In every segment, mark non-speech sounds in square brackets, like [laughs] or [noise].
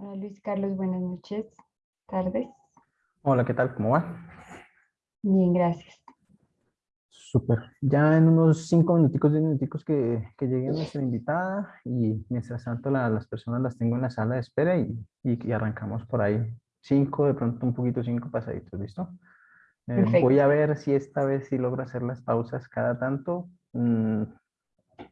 Hola Luis Carlos, buenas noches, tardes. Hola, ¿qué tal? ¿Cómo va? Bien, gracias. Súper. Ya en unos cinco minuticos, diez minuticos que, que llegue nuestra invitada y mientras tanto la- las personas las tengo en la sala de espera y, y, y arrancamos por ahí. Cinco, de pronto un poquito cinco pasaditos, ¿listo? Eh, voy a ver si esta vez sí logro hacer las pausas cada tanto. Mm,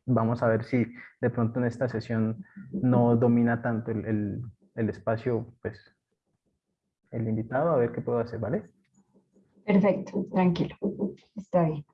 vamos a ver si de pronto en esta sesión no domina tanto el, el, el espacio, pues el invitado, a ver qué puedo hacer, ¿vale? Perfecto, tranquilo. Está bien.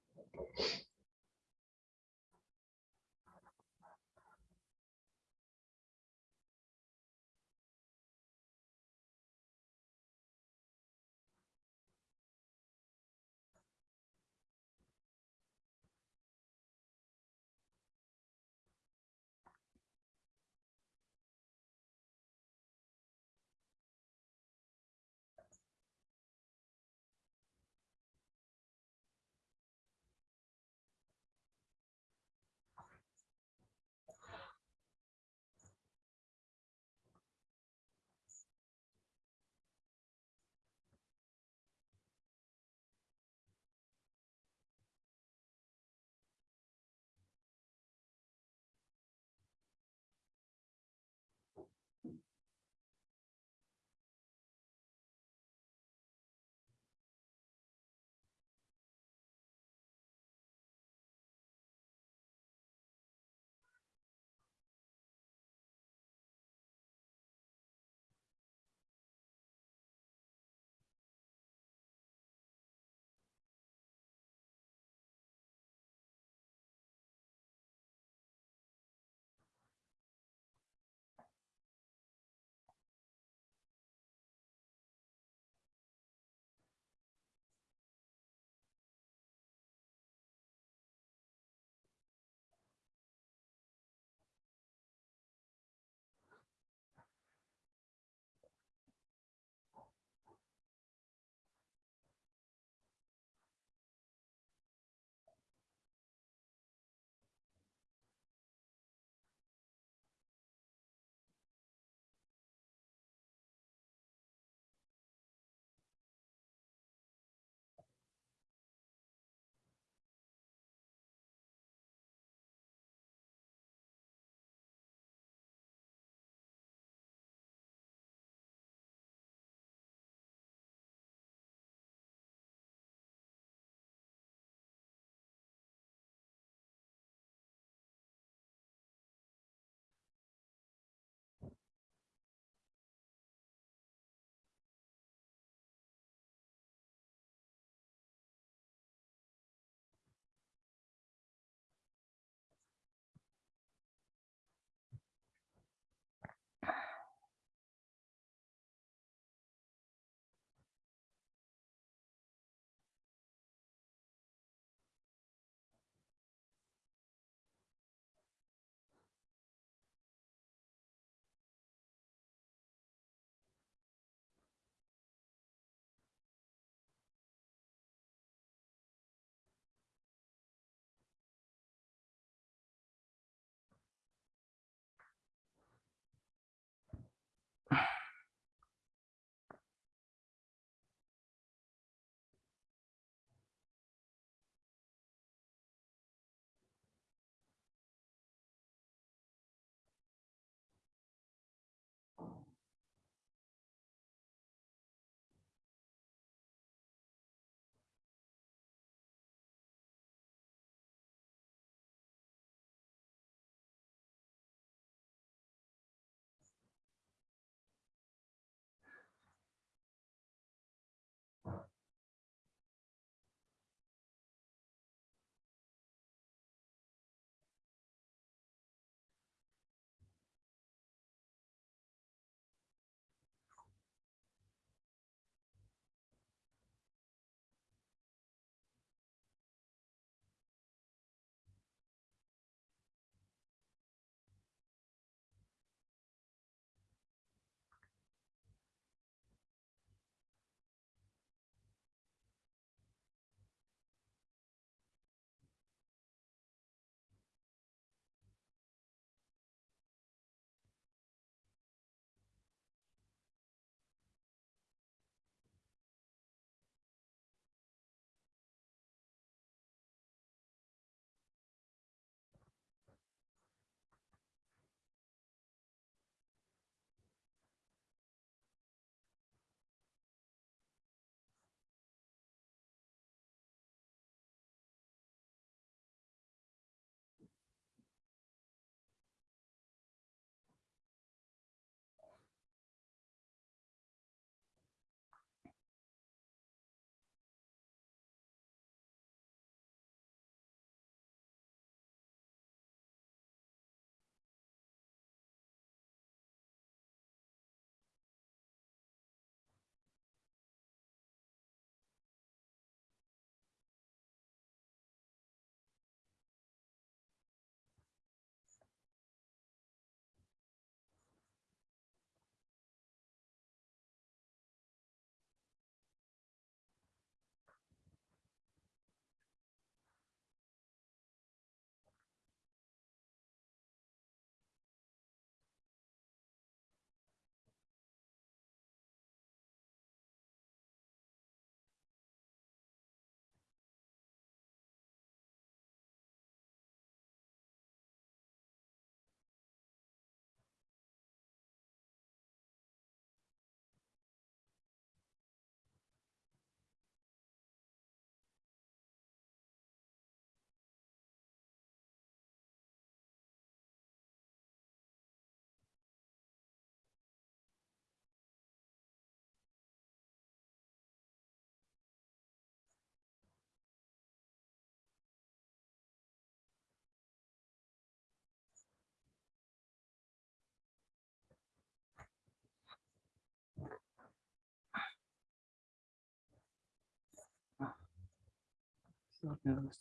Lord knows.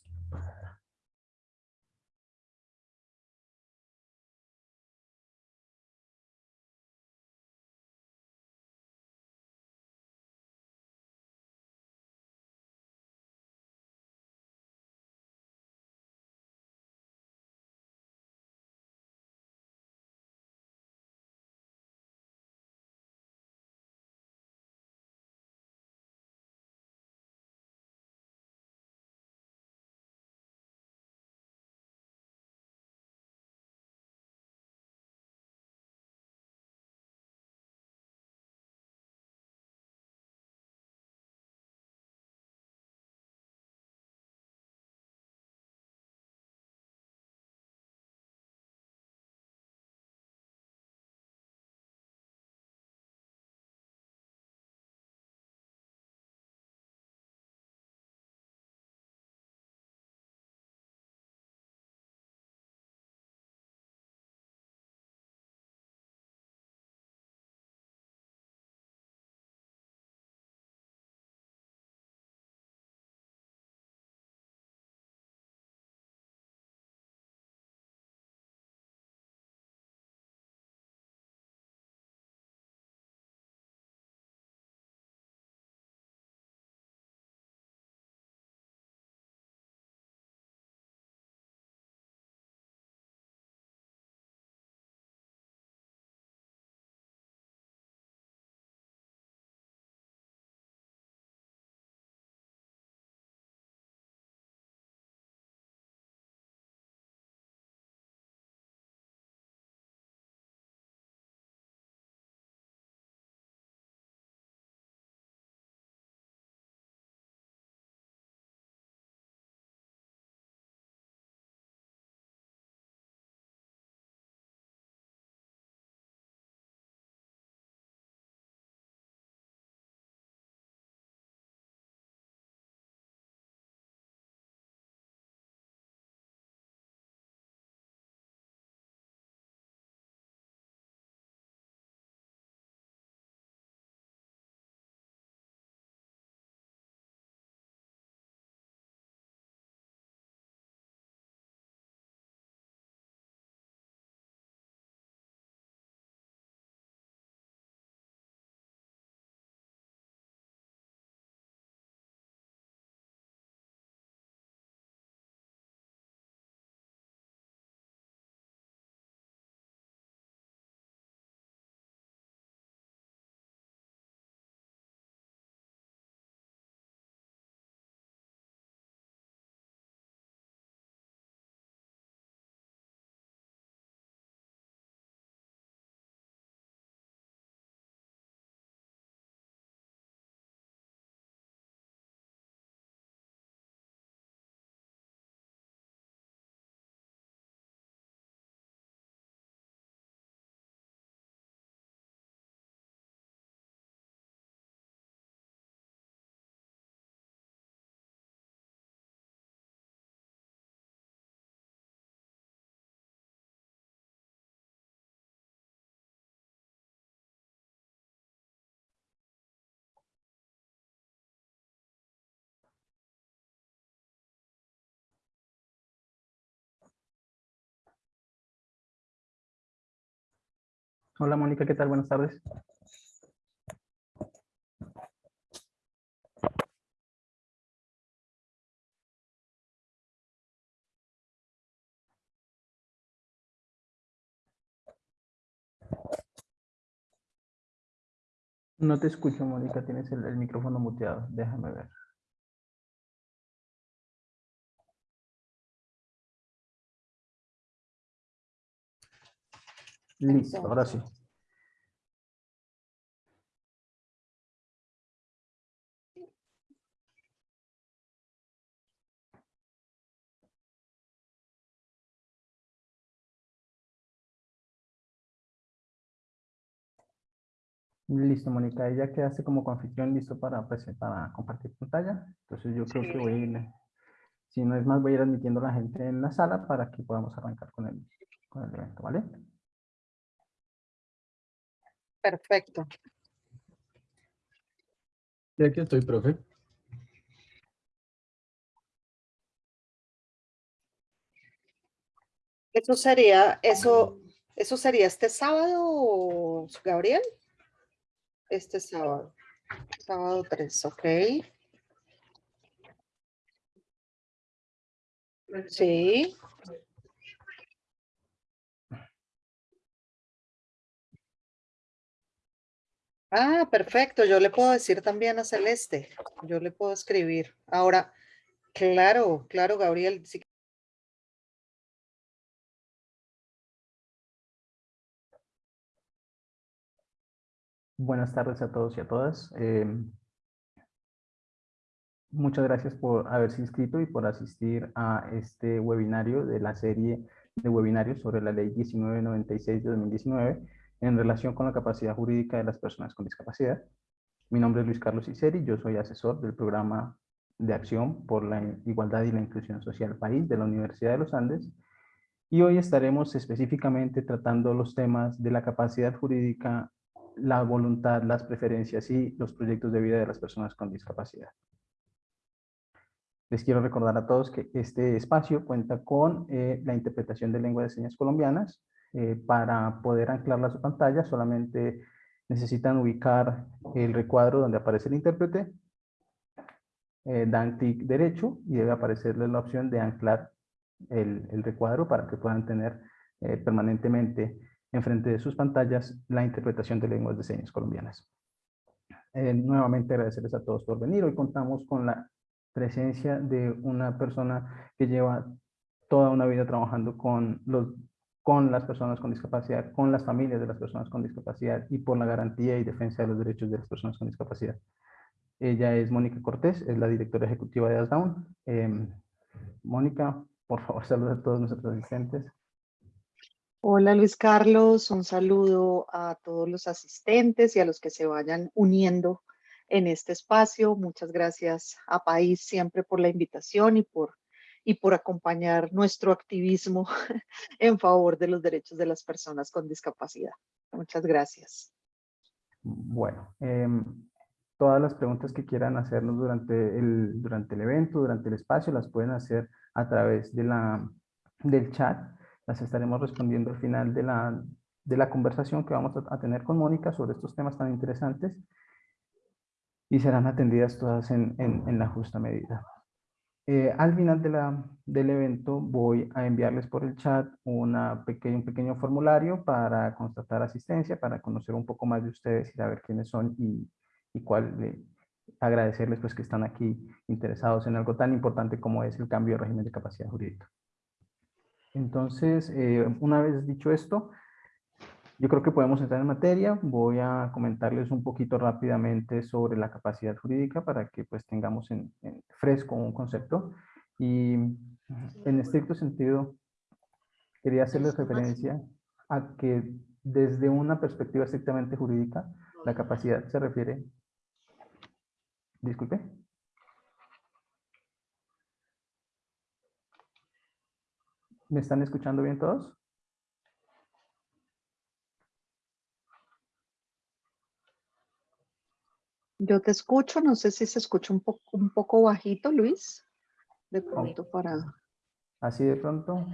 Hola Mónica, ¿qué tal? Buenas tardes. No te escucho, Mónica, tienes el, micrófono muteado. Déjame ver. Listo, ahora sí. Listo, Mónica, ya quedaste como confitrión listo para, presentar, para compartir pantalla. Entonces yo creo que voy a ir, si no es más, voy a ir admitiendo a la gente en la sala para que podamos arrancar con el, con el evento, ¿vale? Perfecto. Y aquí estoy, profe. Eso sería, eso, eso sería este sábado, Gabriel. Este sábado. Sábado 3, ok. Sí. Ah, perfecto. Yo le puedo decir también a Celeste. Yo le puedo escribir. Ahora, claro, claro, Gabriel. Buenas tardes a todos y a todas. Eh, muchas gracias por haberse inscrito y por asistir a este webinario de la serie de webinarios sobre la Ley 1996 de 2019 en relación con la capacidad jurídica de las personas con discapacidad. Mi nombre es Luis Carlos Iseri, yo soy asesor del programa de acción por la igualdad y la inclusión social país de la Universidad de los Andes y hoy estaremos específicamente tratando los temas de la capacidad jurídica la voluntad, las preferencias y los proyectos de vida de las personas con discapacidad. Les quiero recordar a todos que este espacio cuenta con eh, la interpretación de lengua de señas colombianas. Eh, para poder anclarla a su pantalla solamente necesitan ubicar el recuadro donde aparece el intérprete, eh, dan clic derecho y debe aparecerles la opción de anclar el, recuadro para que puedan tener permanentemente enfrente de sus pantallas la interpretación de lenguas de señas colombianas. Eh, nuevamente agradecerles a todos por venir. Hoy contamos con la presencia de una persona que lleva toda una vida trabajando con, los, con las personas con discapacidad, con las familias de las personas con discapacidad y por la garantía y defensa de los derechos de las personas con discapacidad. Ella es Mónica Cortés, es la directora ejecutiva de ASDAUN. Eh, Mónica, por favor, [laughs] saluda a todos nuestros asistentes. Hola Luis Carlos, un saludo a todos los asistentes y a los que se vayan uniendo en este espacio. Muchas gracias a País siempre por la invitación y por, y por acompañar nuestro activismo [laughs] en favor de los derechos de las personas con discapacidad. Muchas gracias. Bueno, em, todas las preguntas que quieran hacernos durante el, durante el evento, durante el espacio, las pueden hacer a través de la, del chat las estaremos respondiendo al final de la, de la conversación que vamos a, tener con Mónica sobre estos temas tan interesantes y serán atendidas todas en, en, la justa medida. Eh, al final del evento voy a enviarles por el chat un pequeño formulario para constatar asistencia, para conocer un poco más de ustedes y saber quiénes son y, y cuál, eh, agradecerles pues que están aquí interesados en algo tan importante como es el cambio de régimen de capacidad jurídica. Entonces, eh, una vez dicho esto, yo creo que podemos entrar en materia. Voy a comentarles un poquito rápidamente sobre la capacidad jurídica para que pues tengamos en, fresco un concepto. Y en estricto sentido, quería hacerles referencia a que desde una perspectiva estrictamente jurídica, la capacidad se refiere... Disculpe. ¿Me están escuchando bien todos? Yo te escucho, no sé si se escucha un poco, un poco bajito, Luis. De pronto para... Así de pronto.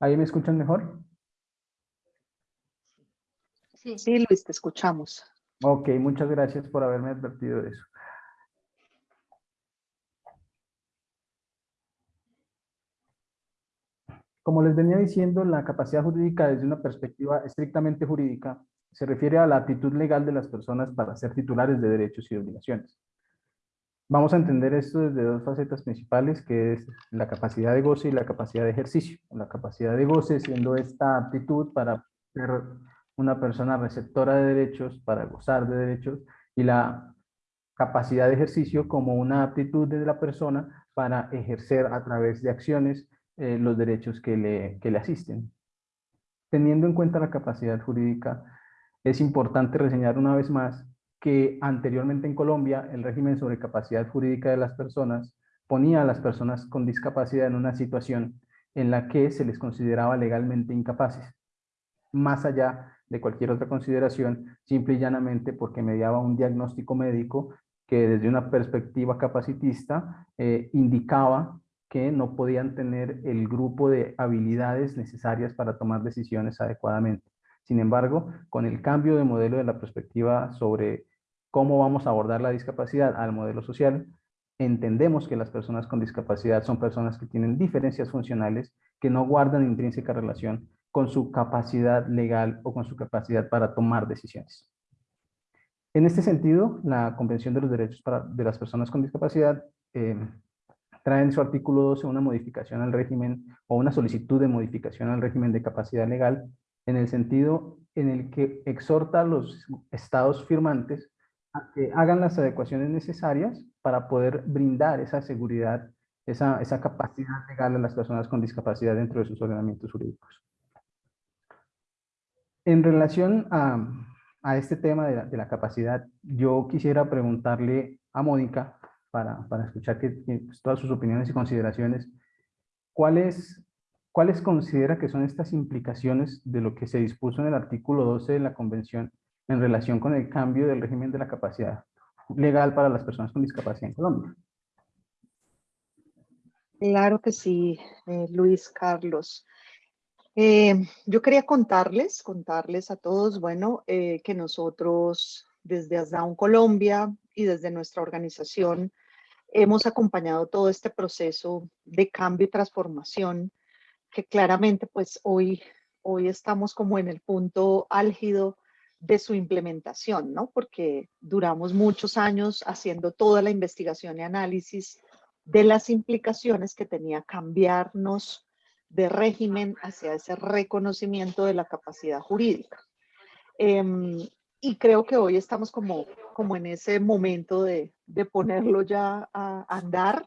¿Ahí me escuchan mejor? Sí. Luis, te escuchamos. Ok, muchas gracias por haberme advertido de eso. Como les venía diciendo, la capacidad jurídica desde una perspectiva estrictamente jurídica se refiere a la actitud legal de las personas para ser titulares de derechos y obligaciones. Vamos a entender esto desde dos facetas principales, que es la capacidad de goce y la capacidad de ejercicio. La capacidad de goce siendo esta aptitud para ser una persona receptora de derechos, para gozar de derechos, y la capacidad de ejercicio como una aptitud de la persona para ejercer a través de acciones eh, los derechos que le, que le asisten. Teniendo en cuenta la capacidad jurídica, es importante reseñar una vez más que anteriormente en Colombia el régimen sobre capacidad jurídica de las personas ponía a las personas con discapacidad en una situación en la que se les consideraba legalmente incapaces. más allá de cualquier otra consideración, simple y llanamente porque mediaba un diagnóstico médico que desde una perspectiva capacitista eh, indicaba que no podían tener el grupo de habilidades necesarias para tomar decisiones adecuadamente. Sin embargo, con el cambio de modelo de la perspectiva sobre cómo vamos a abordar la discapacidad al modelo social, entendemos que las personas con discapacidad son personas que tienen diferencias funcionales que no guardan intrínseca relación con su capacidad legal o con su capacidad para tomar decisiones. En este sentido, la Convención de los Derechos de las Personas con Discapacidad eh, trae en su artículo 12 una modificación al régimen o una solicitud de modificación al régimen de capacidad legal en el sentido en el que exhorta a los estados firmantes a que hagan las adecuaciones necesarias para poder brindar esa seguridad, esa, esa capacidad legal a las personas con discapacidad dentro de sus ordenamientos jurídicos. En relación a, a este tema de la, de la, capacidad, yo quisiera preguntarle a Mónica, para, para escuchar que, que, pues, todas sus opiniones y consideraciones, ¿cuáles ¿Cuáles considera que son estas implicaciones de lo que se dispuso en el artículo 12 de la Convención en relación con el cambio del régimen de la capacidad legal para las personas con discapacidad en Colombia? Claro que sí, eh, Luis Carlos. Eh, yo quería contarles, contarles a todos, bueno, eh, que nosotros desde ASDAUN Colombia y desde nuestra organización hemos acompañado todo este proceso de cambio y transformación que claramente pues hoy, hoy estamos como en el punto álgido de su implementación, ¿no? Porque duramos muchos años haciendo toda la investigación y análisis de las implicaciones que tenía cambiarnos de régimen hacia ese reconocimiento de la capacidad jurídica. Eh, y creo que hoy estamos como, como en ese momento de, de ponerlo ya a andar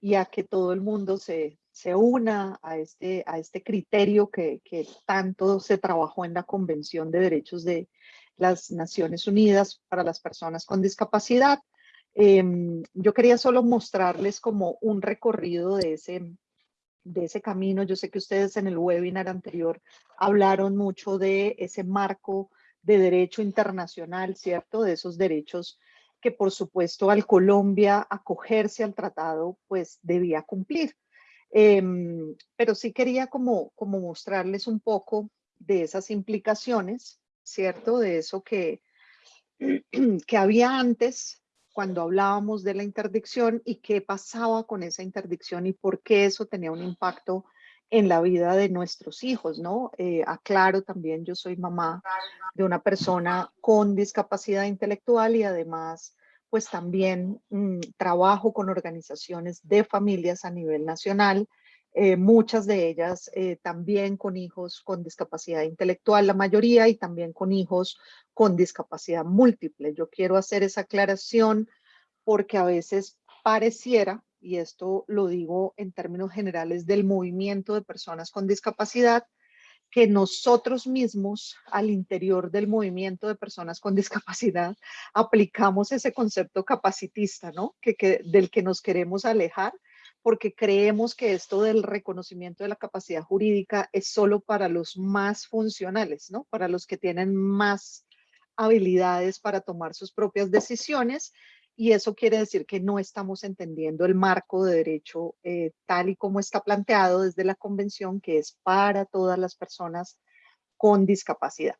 y a que todo el mundo se, se una a este, a este criterio que, que, tanto se trabajó en la Convención de Derechos de las Naciones Unidas para las Personas con Discapacidad. Eh, yo quería solo mostrarles como un recorrido de ese, de ese camino. Yo sé que ustedes en el webinar anterior hablaron mucho de ese marco de derecho internacional, ¿cierto? De esos derechos que por supuesto al Colombia acogerse al tratado pues debía cumplir. Eh, pero sí quería como, como mostrarles un poco de esas implicaciones, ¿cierto? De eso que, [clears throat] que había antes cuando hablábamos de la interdicción y qué pasaba con esa interdicción y por qué eso tenía un impacto en la vida de nuestros hijos, ¿no? Eh, aclaro también, yo soy mamá de una persona con discapacidad intelectual y además pues también mmm, trabajo con organizaciones de familias a nivel nacional, eh, muchas de ellas eh, también con hijos con discapacidad intelectual, la mayoría, y también con hijos con discapacidad múltiple. Yo quiero hacer esa aclaración porque a veces pareciera, y esto lo digo en términos generales del movimiento de personas con discapacidad, que nosotros mismos al interior del movimiento de personas con [laughs] discapacidad aplicamos ese concepto capacitista, ¿no? Que, del que nos queremos alejar porque creemos que esto del reconocimiento de la capacidad jurídica es solo para los más funcionales, ¿no? Para los que tienen más habilidades para tomar sus propias decisiones y eso quiere decir que no estamos entendiendo el marco de derecho eh, tal y como está planteado desde la convención, que es para todas las personas con discapacidad.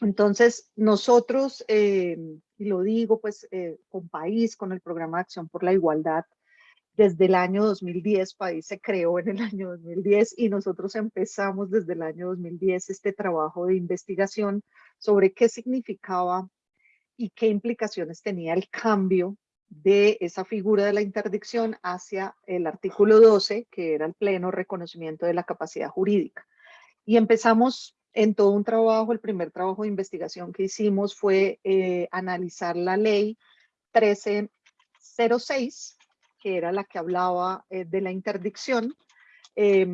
Entonces, nosotros, eh, y lo digo pues eh, con país, con el programa de acción por la igualdad, desde el año 2010, país se creó en el [laughs] año 2010 y nosotros empezamos desde el año 2010 este trabajo de investigación sobre qué significaba y qué implicaciones tenía el cambio de esa figura de la interdicción hacia el artículo 12, que era el pleno reconocimiento de la capacidad jurídica. Y empezamos en todo un trabajo, el primer trabajo de investigación que hicimos fue eh, analizar la ley 1306, que era la que hablaba eh, de la interdicción, eh,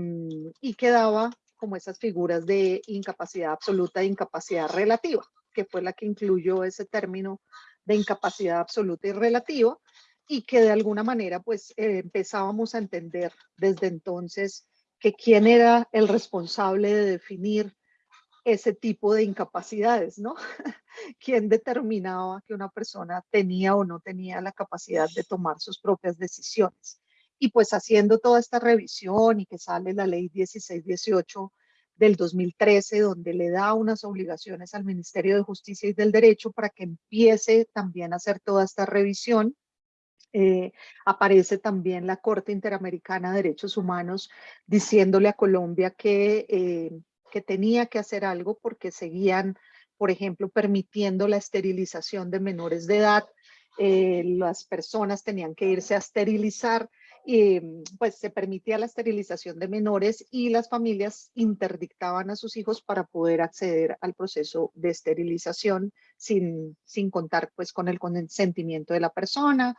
y que daba como esas figuras de incapacidad absoluta e incapacidad relativa que fue la que incluyó ese término de incapacidad absoluta y relativa, y que de alguna manera pues eh, empezábamos a entender desde entonces que quién era el responsable de definir ese tipo de incapacidades, ¿no? [laughs] ¿Quién determinaba que una persona tenía o no tenía la capacidad de tomar sus propias decisiones? Y pues haciendo toda esta revisión y que sale la ley 1618 del 2013, donde le da unas obligaciones al Ministerio de Justicia y del Derecho para que empiece también a hacer toda esta revisión. Eh, aparece también la Corte Interamericana de Derechos Humanos diciéndole a Colombia que eh, que tenía que hacer algo porque seguían, por ejemplo, permitiendo la esterilización de menores de edad. Eh, las personas tenían que irse a esterilizar y pues se permitía la esterilización de menores y las familias interdictaban a sus hijos para poder acceder al proceso de esterilización sin, sin contar pues con el consentimiento de la persona.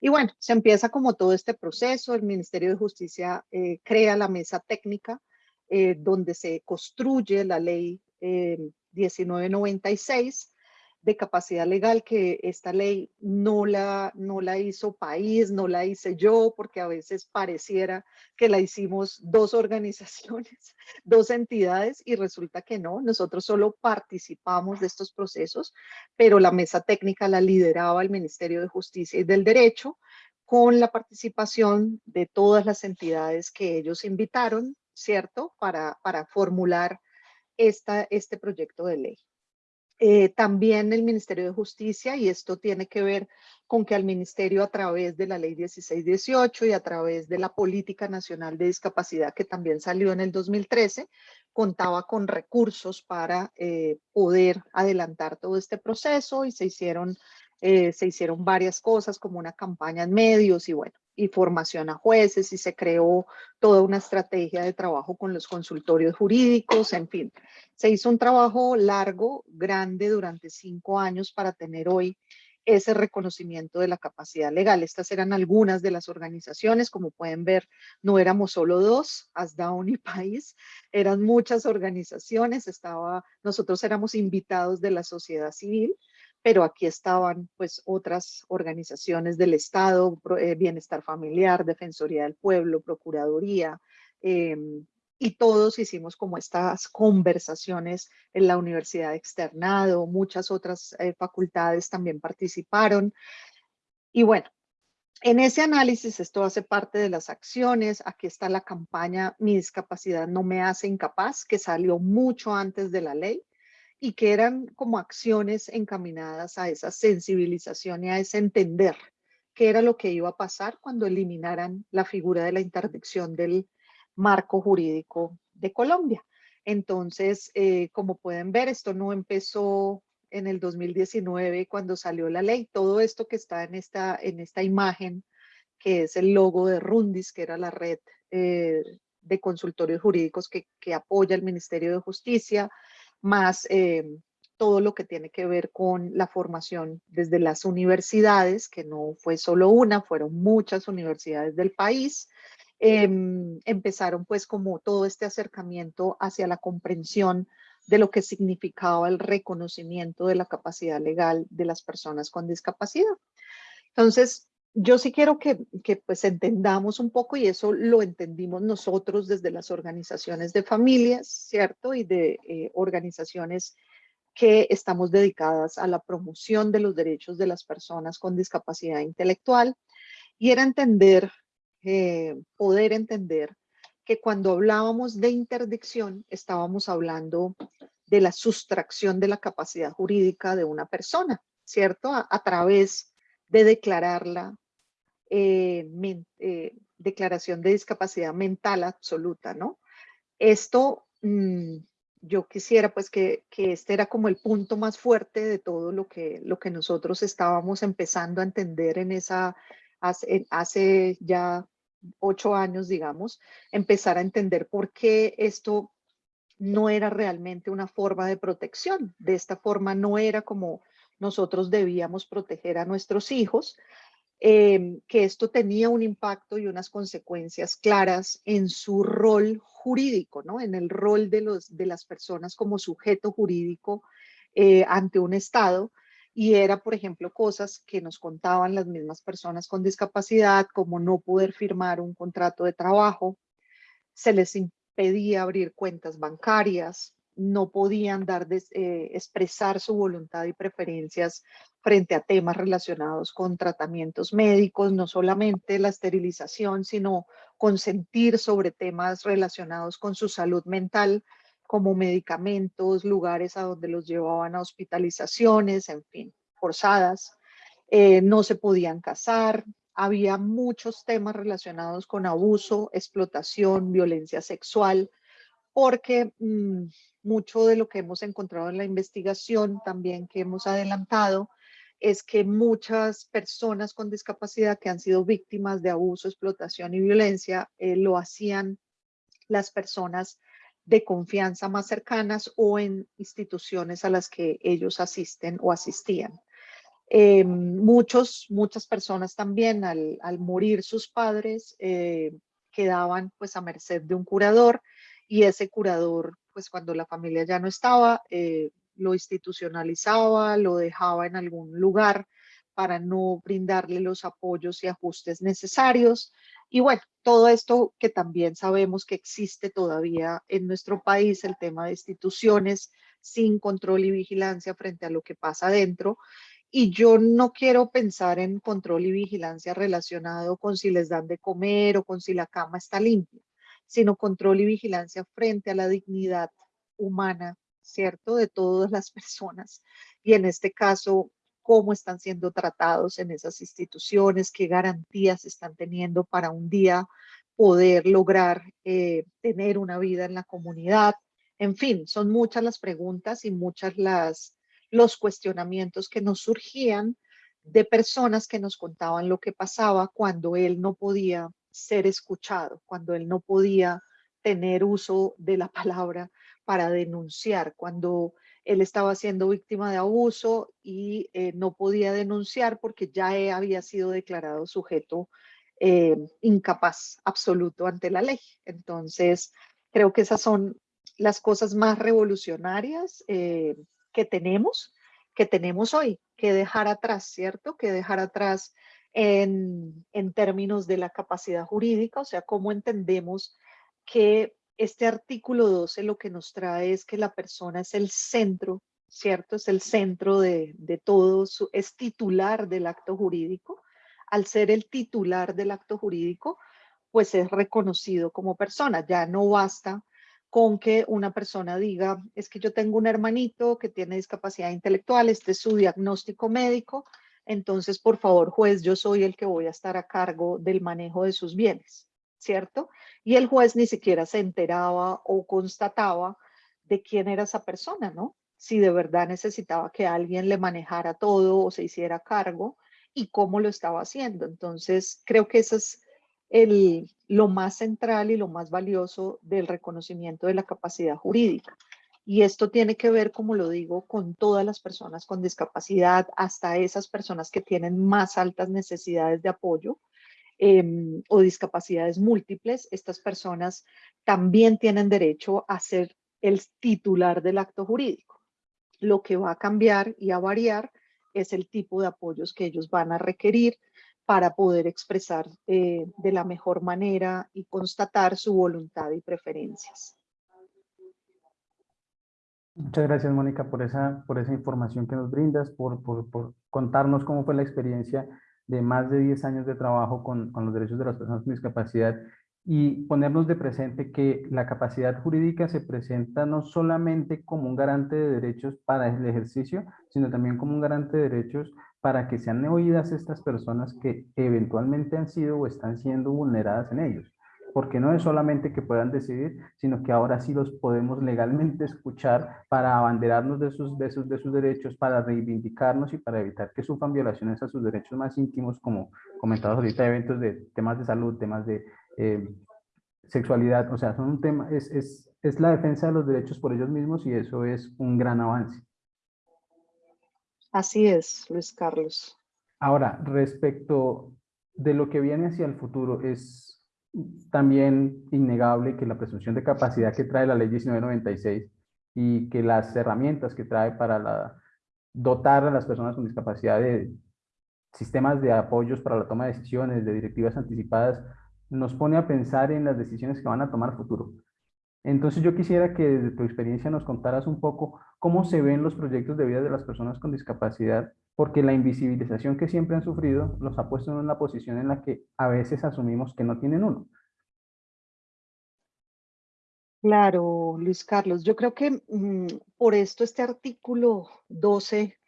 Y bueno, se empieza como todo este proceso, el Ministerio de Justicia eh, crea la mesa técnica eh, donde se construye la ley 1996 eh, de capacidad legal, que esta ley no la, no la hizo país, no la hice yo, porque a veces pareciera que la hicimos dos [laughs] organizaciones, dos entidades, y resulta que no, nosotros solo participamos de estos procesos, pero la mesa técnica la lideraba el Ministerio de Justicia y del Derecho, con la participación de todas las entidades que ellos invitaron, ¿cierto? Para, para formular esta, este proyecto de ley. Eh, también el Ministerio de Justicia, y esto tiene que ver con que al Ministerio a través de la Ley 1618 y a través de la Política Nacional de Discapacidad que también salió en el 2013, contaba con recursos para eh, poder adelantar todo este proceso y se hicieron, eh, se hicieron varias cosas como una campaña en medios y bueno, y formación a jueces y se creó toda una estrategia de trabajo con los consultorios jurídicos, en fin. Se hizo un trabajo largo, grande, durante cinco años para tener hoy ese reconocimiento de la capacidad legal. Estas eran algunas de las organizaciones, como pueden ver, no éramos solo dos, ASDAUN y País, eran muchas organizaciones, estaba, nosotros éramos invitados de la sociedad civil, pero aquí estaban pues otras organizaciones del Estado, eh, Bienestar Familiar, Defensoría del Pueblo, Procuraduría, em, y todos hicimos como estas conversaciones en la Universidad Externado, muchas otras eh, facultades también participaron. Y bueno, en ese análisis esto hace parte de las acciones, aquí está la campaña Mi discapacidad no me hace incapaz, que salió mucho antes de la ley, y que eran como acciones encaminadas a esa sensibilización y a ese entender qué era lo que iba a pasar cuando eliminaran la figura de la interdicción del marco jurídico de Colombia. Entonces, eh, como pueden ver, esto no empezó en el 2019 cuando salió la ley. Todo esto que está en esta, en esta imagen, que es el logo de Rundis, que era la red eh, de consultorios jurídicos que, que apoya el Ministerio de Justicia, más eh, todo lo que tiene que ver con la formación desde las universidades, que no fue solo una, fueron muchas universidades del país, em, empezaron pues como todo este acercamiento hacia la comprensión de lo que significaba el reconocimiento de la capacidad legal de las personas con discapacidad. Entonces, yo sí quiero que, pues entendamos un poco y eso lo entendimos nosotros desde las organizaciones de familias, ¿cierto? Y de eh, organizaciones que estamos dedicadas a la promoción de los derechos de las personas con discapacidad intelectual y era entender, eh, poder entender que cuando hablábamos de interdicción estábamos hablando de la sustracción de la capacidad jurídica de una persona, ¿cierto? A través de declararla eh, eh, declaración de discapacidad mental absoluta, ¿no? Esto, mm, yo quisiera pues que, que, este era como el punto más fuerte de todo lo que, lo que nosotros estábamos empezando a entender en esa, hace, hace ya ocho años, digamos, empezar a entender por qué esto no era realmente una forma de protección. De esta forma no era como nosotros debíamos proteger a nuestros hijos, Em, que esto tenía un impacto y unas consecuencias claras en su rol jurídico, ¿no? en el rol de, los, de las personas como sujeto jurídico eh, ante un Estado. Y era, por ejemplo, cosas que nos contaban las mismas personas con discapacidad, como no poder firmar un contrato de trabajo, se les impedía abrir cuentas bancarias, no podían dar des- eh, expresar su voluntad y preferencias frente a temas relacionados con tratamientos médicos, no solamente la esterilización, sino consentir sobre temas relacionados con su salud mental, como medicamentos, lugares a donde los llevaban a hospitalizaciones, en fin, forzadas. Eh, no se podían casar, había muchos temas relacionados con abuso, explotación, violencia sexual, porque mm, mucho de lo que hemos encontrado en la investigación también que hemos adelantado es que muchas personas con discapacidad que han sido víctimas de abuso, explotación y violencia eh, lo hacían las personas de confianza más cercanas o en instituciones a las que ellos asisten o asistían. Eh, muchos, muchas personas también al, al morir sus padres eh, quedaban pues a merced de un curador y ese curador pues cuando la familia ya no estaba eh, lo institucionalizaba, lo dejaba en algún lugar para no brindarle los apoyos y ajustes necesarios. Y bueno, todo esto que también sabemos que existe todavía en nuestro país, el tema de instituciones sin control y vigilancia frente a lo que pasa adentro. Y yo no quiero pensar en control y vigilancia relacionado con si les dan de comer o con si la cama está limpia, sino control y vigilancia frente a la dignidad humana, ¿cierto? De todas las personas. Y en este caso, cómo están siendo tratados en esas instituciones, qué garantías están teniendo para un día poder lograr eh, tener una vida en la comunidad. En fin, son muchas las preguntas y muchas las los cuestionamientos que nos surgían de personas que nos contaban lo que pasaba cuando él no podía ser escuchado, cuando él no podía tener uso de la palabra para denunciar, cuando él estaba siendo víctima de abuso y eh, no podía denunciar porque ya había sido declarado sujeto eh, incapaz absoluto ante la ley. Entonces, creo que esas son las cosas más revolucionarias eh, que tenemos, que tenemos hoy, que dejar atrás, ¿cierto? Que dejar atrás en, en términos de la capacidad jurídica, o sea, cómo entendemos que este artículo 12 lo que nos trae es que la persona es el centro, ¿cierto? Es el centro de, todo, su, es titular del acto jurídico. Al ser el titular del acto jurídico, pues es reconocido como persona. Ya no basta con que una persona diga, es que yo tengo un hermanito que tiene discapacidad intelectual, este es su diagnóstico médico, entonces por favor juez, yo soy el que voy a estar a cargo del manejo de sus bienes, ¿cierto? Y el juez ni siquiera se enteraba o constataba de quién era esa persona, ¿no? Si de verdad necesitaba que alguien le manejara todo o se hiciera cargo y cómo lo estaba haciendo. Entonces creo que eso es el, lo más central y lo más valioso del reconocimiento de la capacidad jurídica. Y esto tiene que ver, como lo digo, con todas las personas con discapacidad, hasta esas personas que tienen más altas necesidades de apoyo eh, o discapacidades múltiples. Estas personas también tienen derecho a ser el titular del acto jurídico. Lo que va a cambiar y a variar es el tipo de apoyos que ellos van a requerir para poder expresar eh, de la mejor manera y constatar su voluntad y preferencias. Muchas gracias, Mónica, por esa, por esa información que nos brindas, por, por, por, contarnos cómo fue la experiencia de más de 10 años de trabajo con, con los derechos de las personas con discapacidad y ponernos de presente que la capacidad jurídica se presenta no solamente como un garante de derechos para el ejercicio, sino también como un garante de derechos para que sean oídas estas personas que eventualmente han sido o están siendo vulneradas en ellos. Porque no es solamente que puedan decidir, sino que ahora sí los podemos legalmente [laughs] escuchar para abanderarnos de sus, de sus, de sus derechos, para reivindicarnos y para evitar que sufran violaciones a sus derechos más íntimos, como comentados ahorita, eventos de temas de salud, temas de eh, sexualidad, o sea, son un tema, es, es, es la defensa de los derechos por ellos mismos y eso es un gran avance. Así es, Luis Carlos. Ahora, respecto de lo que viene hacia el futuro, es también innegable que la presunción de capacidad que trae la ley 1996 y que las herramientas que trae para la, dotar a las personas con discapacidad de sistemas de apoyos para la toma de decisiones, de directivas anticipadas, nos pone a pensar en las decisiones que van a tomar futuro. Entonces yo quisiera que desde tu experiencia nos contaras un poco cómo se ven los proyectos de vida de las personas con discapacidad, porque la invisibilización que siempre han sufrido los ha puesto en una posición en la que a veces asumimos que no tienen uno. Claro, Luis Carlos. Yo creo que mm, por esto este artículo 12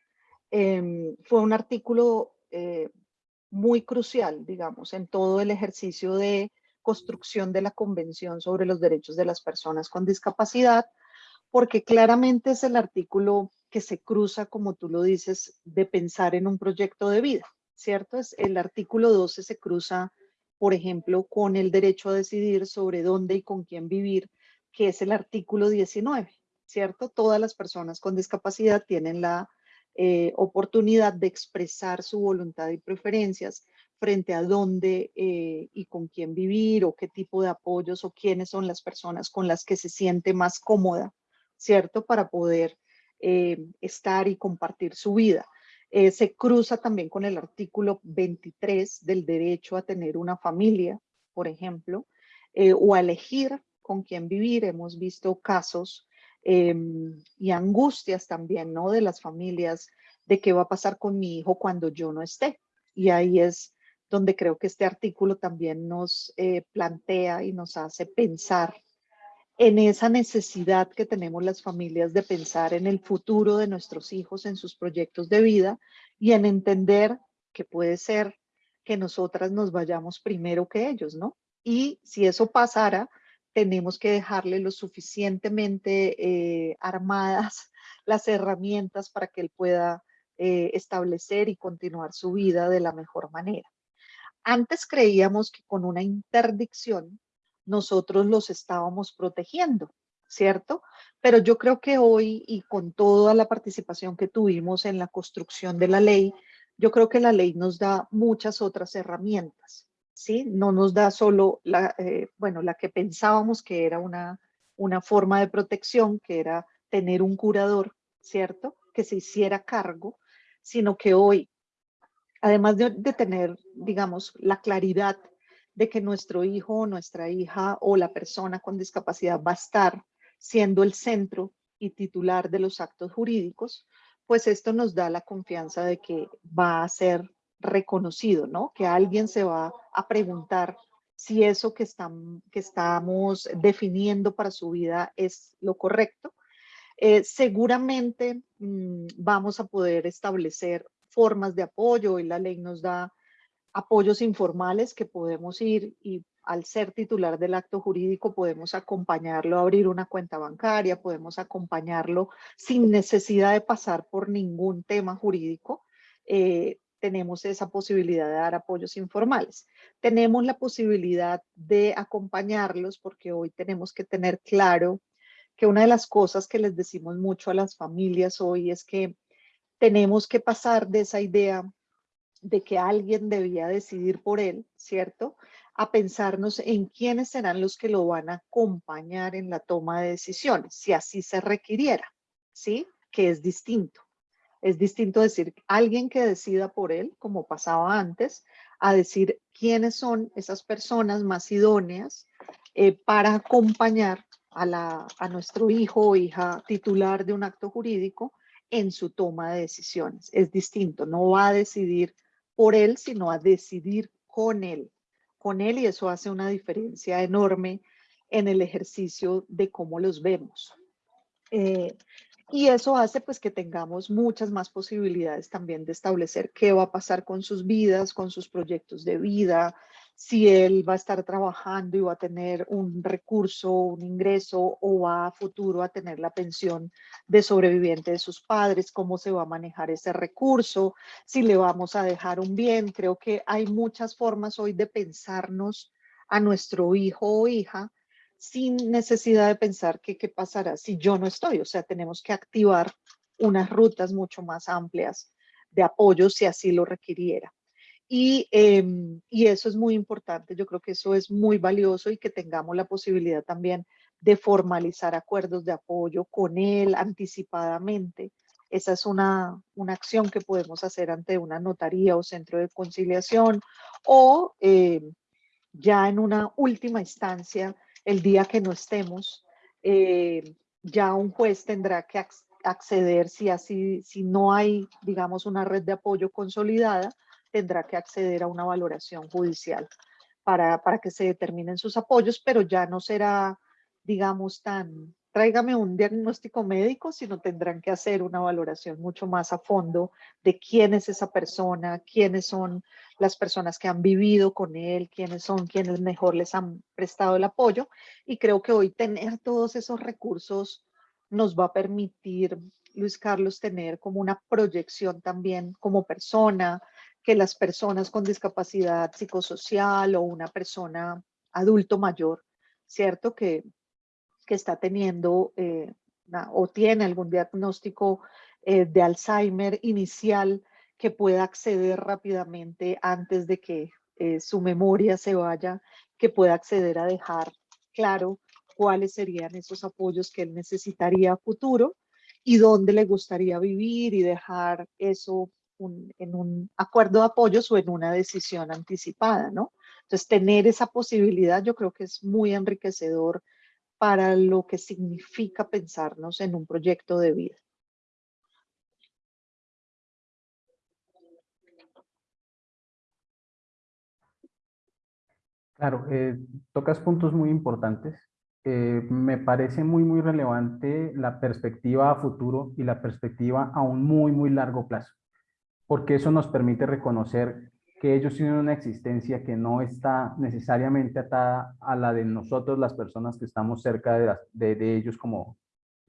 em, fue un artículo eh, muy crucial, digamos, en todo el ejercicio de construcción de la Convención sobre los Derechos de las Personas con Discapacidad, porque claramente es el artículo que se cruza, como tú lo dices, de pensar en un proyecto de vida, ¿cierto? Es el artículo 12 se cruza, por ejemplo, con el derecho a decidir sobre dónde y con quién vivir, que es el artículo 19, ¿cierto? Todas las personas con discapacidad tienen la eh, oportunidad de expresar su voluntad y preferencias frente a dónde eh, y con quién vivir o qué tipo de apoyos o quiénes son las personas con las que se siente más cómoda, ¿cierto? Para poder eh, estar y compartir su vida. se cruza también con el artículo 23 del derecho a tener una familia, por ejemplo, o a elegir con quién vivir. Hemos visto casos y angustias también, ¿no? De las familias, de qué va a pasar con mi hijo cuando yo no esté. Y ahí es donde creo que este artículo también nos eh, plantea y nos hace pensar en esa necesidad que tenemos las familias de pensar en el futuro de nuestros hijos, en sus proyectos de vida y en entender que puede ser que nosotras nos vayamos primero que ellos, ¿no? Y si eso pasara, tenemos que dejarle lo suficientemente eh, armadas [laughs] las herramientas para que él pueda eh, establecer y continuar su vida de la mejor manera. Antes creíamos que con una interdicción nosotros los estábamos protegiendo, ¿cierto? Pero yo creo que hoy y con toda la participación que tuvimos en la construcción de la ley, yo creo que la ley nos da muchas otras herramientas. ¿sí? No nos da solo la, eh, bueno, la que pensábamos que era una, una forma de protección, que era tener un curador, ¿cierto? Que se hiciera cargo, sino que hoy, además de, de tener, digamos, la claridad de que nuestro hijo nuestra hija o la persona con discapacidad va a estar siendo el centro y titular de los actos jurídicos, pues esto nos da la confianza de que va a ser reconocido, ¿no? Que alguien se va a preguntar si eso que estamos definiendo para su vida es lo correcto. Eh, seguramente mm, vamos a poder establecer formas de apoyo y la ley nos da apoyos informales que podemos ir y al ser titular del acto jurídico podemos acompañarlo a abrir una cuenta bancaria, podemos acompañarlo sin necesidad de pasar por ningún tema jurídico. Eh, tenemos esa posibilidad de dar apoyos informales. Tenemos la posibilidad de acompañarlos porque hoy tenemos que tener claro que una de las cosas que les decimos mucho a las familias hoy es que tenemos que pasar de esa idea de que alguien debía decidir por él, ¿cierto? A pensarnos en quiénes serán los que lo van a acompañar en la toma de decisiones, si así se requiriera, ¿sí? Que es distinto. Es distinto decir alguien que decida por él, como pasaba antes, a decir quiénes son esas personas más idóneas eh, para acompañar a, la, a nuestro hijo o hija titular de un acto jurídico en su toma de decisiones. Es distinto, no va a decidir por él, sino a decidir con él, con él y eso hace una diferencia enorme en el ejercicio de cómo los vemos. Eh, y eso hace pues que tengamos muchas más posibilidades también de establecer qué va a pasar con sus vidas, con sus proyectos de vida, si él va a estar trabajando y va a tener un recurso, un ingreso o va a futuro a tener la pensión de sobreviviente de sus padres, cómo se va a manejar ese recurso, si le vamos a dejar un bien. Creo que hay muchas formas hoy de pensarnos a nuestro hijo o hija sin necesidad de pensar que qué pasará si yo no estoy. O sea, tenemos que activar unas rutas mucho más amplias de apoyo si así lo requiriera. Y, em, y eso es muy importante, yo creo que eso es muy valioso y que tengamos la posibilidad también de formalizar acuerdos de apoyo con él anticipadamente. Esa es una, una acción que podemos hacer ante una notaría o centro de conciliación o em, ya en una última instancia el día que no estemos, eh, ya un juez tendrá que ac- acceder, si, así, si no hay, digamos, una red de apoyo consolidada, tendrá que acceder a una valoración judicial para, para que se determinen sus apoyos, pero ya no será, digamos, tan, tráigame un diagnóstico médico, sino tendrán que hacer una valoración mucho más a fondo de quién es esa persona, quiénes son las personas que han vivido con él, quiénes son quienes mejor les han prestado el apoyo. Y creo que hoy tener todos esos recursos nos va a permitir, Luis Carlos, tener como una proyección también como persona, que las personas con discapacidad psicosocial o una persona adulto mayor, ¿cierto? Que, que está teniendo eh, o tiene algún diagnóstico eh, de Alzheimer inicial que pueda acceder rápidamente antes de que eh, su memoria se vaya, que pueda acceder a dejar claro cuáles serían esos apoyos que él necesitaría futuro y dónde le gustaría vivir y dejar eso en un acuerdo de apoyos o en una decisión anticipada, ¿no? Entonces, tener esa posibilidad yo creo que es muy enriquecedor para lo que significa pensarnos en un proyecto de vida. Claro, eh, tocas puntos muy importantes. Eh, me parece muy, muy relevante la perspectiva a futuro y la perspectiva a un muy, muy largo plazo, porque eso nos permite reconocer que ellos tienen una existencia que no está necesariamente atada a la de nosotros, las personas que estamos cerca de, ellos como,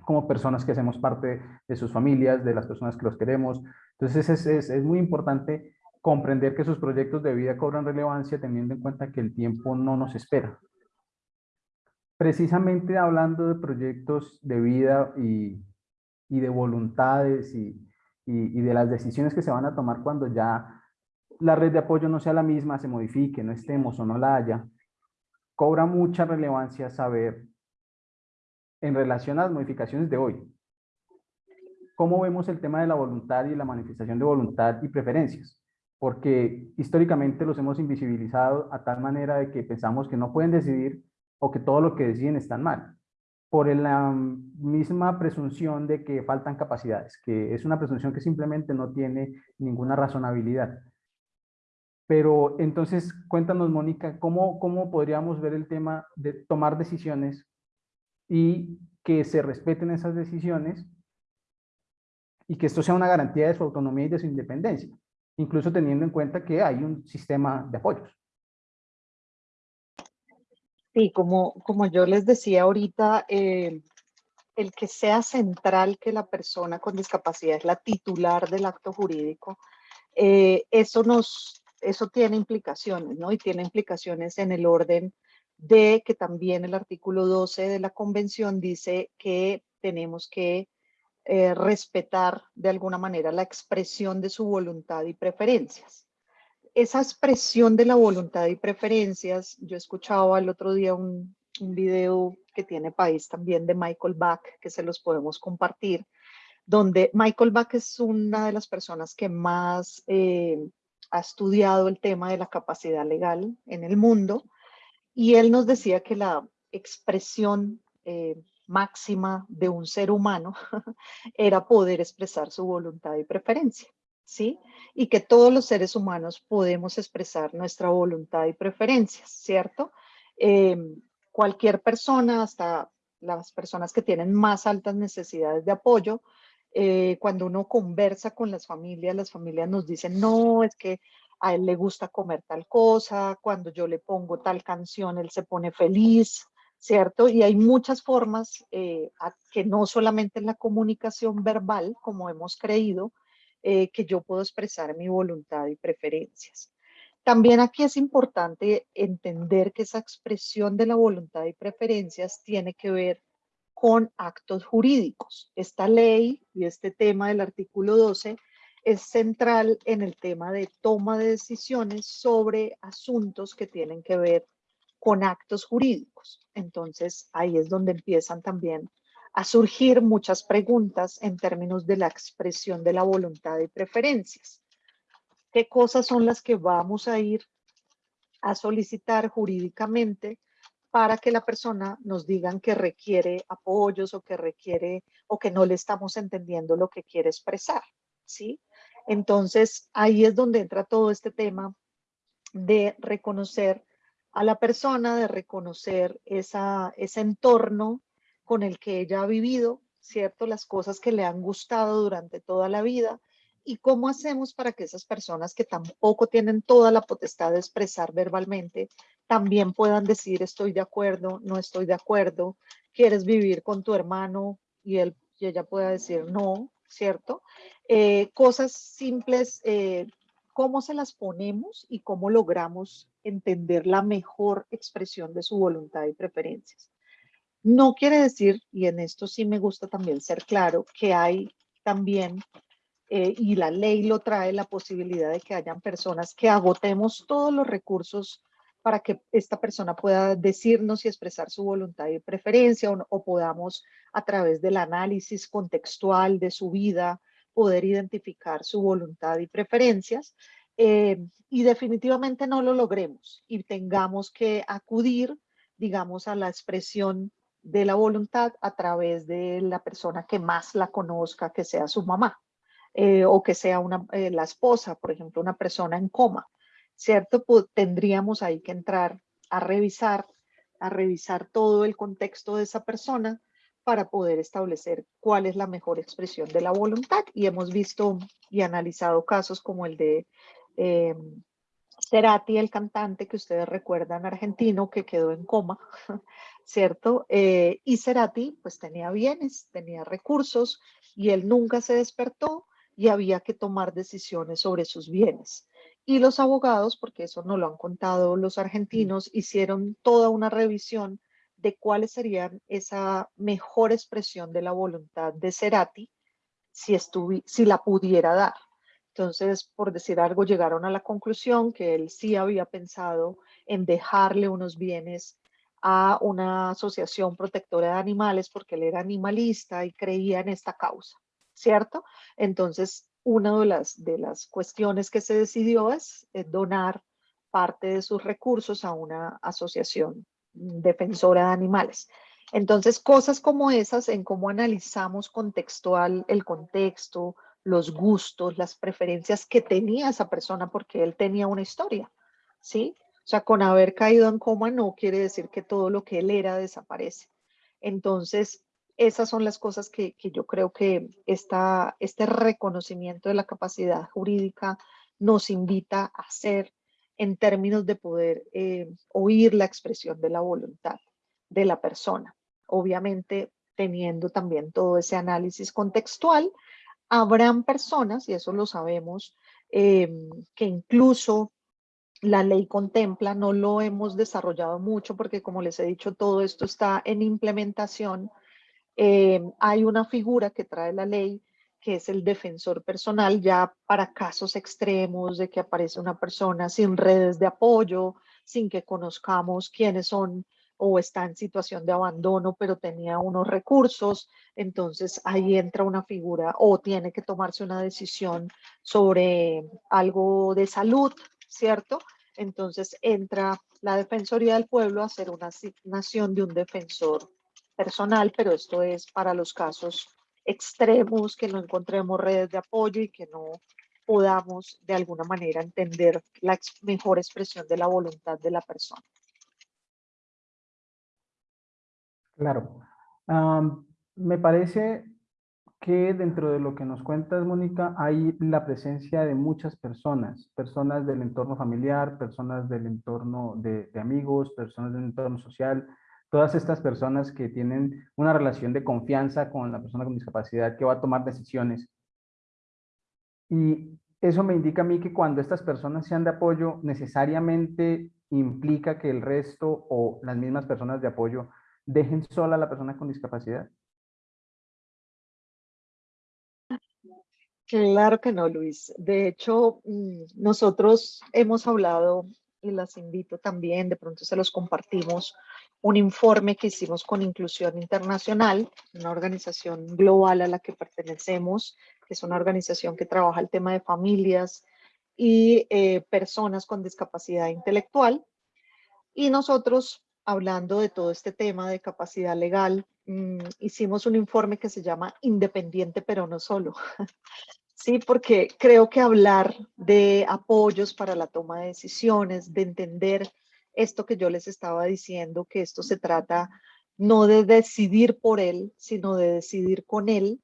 como personas que hacemos parte de sus familias, de las personas que los queremos. Entonces es, es, es muy importante comprender que sus proyectos de vida cobran relevancia teniendo en cuenta que el tiempo no nos espera. Precisamente hablando de proyectos de vida y, y de voluntades y, y, de las decisiones que se van a tomar cuando ya la red de apoyo no sea la misma, se modifique, no estemos o no la haya, cobra mucha relevancia saber en relación a las modificaciones de hoy, cómo vemos el tema de la voluntad y la manifestación de voluntad y preferencias, porque históricamente los hemos invisibilizado a tal manera de que pensamos que no pueden decidir o que todo lo que deciden están mal, por la misma presunción de que faltan capacidades, que es una presunción que simplemente no tiene ninguna razonabilidad. Pero entonces, cuéntanos, Mónica, ¿cómo, ¿cómo podríamos ver el tema de tomar decisiones y que se respeten esas decisiones y que esto sea una garantía de su autonomía y de su independencia, incluso teniendo en cuenta que hay un sistema de apoyos? Sí, como, como yo les decía ahorita, eh, el que sea central que la persona con discapacidad es la titular del acto jurídico, eh, eso, nos, eso tiene implicaciones, ¿no? Y tiene implicaciones en el orden de que también el artículo 12 de la convención dice que tenemos que eh, respetar de alguna manera la expresión de su voluntad y preferencias esa expresión de la voluntad y preferencias, yo escuchaba el otro día un, video que tiene país también de Michael Bach, que se los podemos compartir, donde Michael Bach es una de las personas que más eh, ha estudiado el tema de la capacidad legal en el mundo, y él nos decía que la expresión eh, máxima de un ser humano [laughs] era poder expresar su voluntad y preferencia. ¿Sí? Y que todos los seres humanos podemos expresar nuestra voluntad y preferencias, ¿cierto? Eh, cualquier persona, hasta las personas que tienen más altas necesidades de apoyo, eh, cuando uno conversa con las familias, las familias nos dicen, no, es que a él le gusta comer tal cosa, cuando yo le pongo tal canción, él se pone feliz, ¿cierto? Y hay muchas formas eh, que no solamente en la comunicación verbal, como hemos creído, eh, que yo puedo expresar mi voluntad y preferencias. También aquí es importante entender que esa expresión de la voluntad y preferencias tiene que ver con actos jurídicos. Esta ley y este tema del artículo 12 es central en el tema de toma de decisiones sobre asuntos que tienen que ver con actos jurídicos. Entonces, ahí es donde empiezan también a surgir muchas preguntas en términos de la expresión de la voluntad y preferencias. ¿Qué cosas son las que vamos a ir a solicitar jurídicamente para que la persona nos digan que requiere apoyos o que requiere o que no le estamos entendiendo lo que quiere expresar, ¿sí? Entonces, ahí es donde entra todo este tema de reconocer a la persona, de reconocer esa, ese entorno con el que ella ha vivido, ¿cierto? Las cosas que le han gustado durante toda la vida y cómo hacemos para que esas personas que tampoco tienen toda la potestad de expresar verbalmente también puedan decir estoy de acuerdo, no estoy de acuerdo, quieres vivir con tu hermano y él y ella pueda decir no, ¿cierto? Eh, cosas simples, eh, cómo se las ponemos y cómo logramos entender la mejor expresión de su voluntad y preferencias. No quiere decir, y en esto sí me gusta también ser claro, que hay también, eh, y la ley lo trae, la posibilidad de que hayan personas que agotemos todos los recursos para que esta persona pueda decirnos y expresar su voluntad y preferencia o, podamos a través del análisis contextual de su vida poder identificar su voluntad y preferencias eh, y definitivamente no lo logremos y tengamos que acudir digamos a la expresión de la voluntad a través de la persona que más la conozca, que sea su mamá eh, o que sea una, eh, la esposa, por ejemplo, una persona en coma. ¿cierto? Pues tendríamos ahí que entrar a revisar, a revisar todo el contexto de esa persona para poder establecer cuál es la mejor expresión de la voluntad. Y hemos visto y analizado casos como el de eh, Cerati, el cantante que ustedes recuerdan argentino que quedó en coma, ¿cierto? Eh, y Cerati pues tenía bienes, tenía recursos y él nunca se despertó y había que tomar decisiones sobre sus bienes. Y los abogados, porque eso nos lo han contado los argentinos, hicieron toda una revisión de cuáles serían esa mejor expresión de la voluntad de Cerati si, si la pudiera dar. Entonces, por decir algo, llegaron a la conclusión que él sí había pensado en dejarle unos bienes a una asociación protectora de animales porque él era animalista y creía en esta causa, ¿cierto? Entonces, una de las, de las cuestiones que se decidió es, donar parte de sus recursos a una asociación defensora de animales. Entonces, cosas como esas, en cómo analizamos contextual el contexto, los gustos, las preferencias que tenía esa persona, porque él tenía una historia, ¿sí? O sea, con haber caído en coma no quiere decir que todo lo que él era desaparece. Entonces, esas son las cosas que, yo creo que esta, este reconocimiento de la capacidad jurídica nos invita a hacer en términos de poder eh, oír la expresión de la voluntad de la persona. Obviamente teniendo también todo ese análisis contextual, habrán personas, y eso lo sabemos, em, que incluso la ley contempla, no lo hemos desarrollado mucho porque como les he dicho, todo esto está en implementación, eh, hay una figura que trae la ley que es el defensor personal ya para casos extremos de que aparece una persona sin redes de apoyo, sin que conozcamos quiénes son o está en situación de abandono, pero tenía unos recursos, entonces ahí entra una figura o tiene que tomarse una decisión sobre algo de salud, ¿cierto? Entonces entra la Defensoría del Pueblo a hacer una asignación de un defensor personal, pero esto es para los casos extremos, que no encontremos redes de apoyo y que no podamos de alguna manera entender la mejor expresión de la voluntad de la persona. Claro. me parece que dentro de lo que nos cuentas, Mónica, hay la presencia de muchas personas, personas del entorno familiar, personas del entorno de, de amigos, personas del entorno social, todas estas personas que tienen una relación de confianza con la persona con discapacidad que va a tomar decisiones. Y eso me indica a mí que cuando estas personas sean de apoyo, necesariamente implica que el resto o las mismas personas de apoyo dejen sola a la persona con discapacidad. Claro que no, Luis. De hecho, mm, nosotros hemos hablado y las invito también, de pronto se los compartimos, un informe que hicimos con Inclusión Internacional, una organización global a la que pertenecemos, que es una organización que trabaja el tema de familias y eh, personas con discapacidad intelectual. Y nosotros hablando de todo este tema de capacidad legal, mm, hicimos un informe que se llama Independiente pero no solo. [laughs] Sí, porque creo que hablar de apoyos para la toma de decisiones, de entender esto que yo les estaba diciendo, que esto se trata no de decidir por él, sino de decidir con él,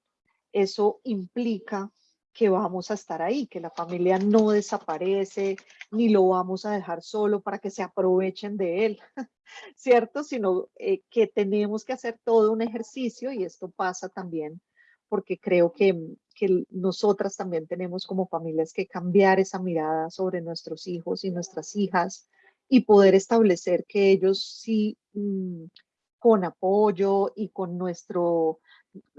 eso implica que vamos a estar ahí, que la familia no desaparece, ni lo vamos a dejar solo para que se aprovechen de él, [laughs] ¿cierto? Sino eh, que tenemos que hacer todo un ejercicio y esto pasa también porque creo que, que nosotras también tenemos como familias que cambiar esa mirada sobre nuestros hijos y nuestras hijas y poder establecer que ellos sí mm, con apoyo y con nuestro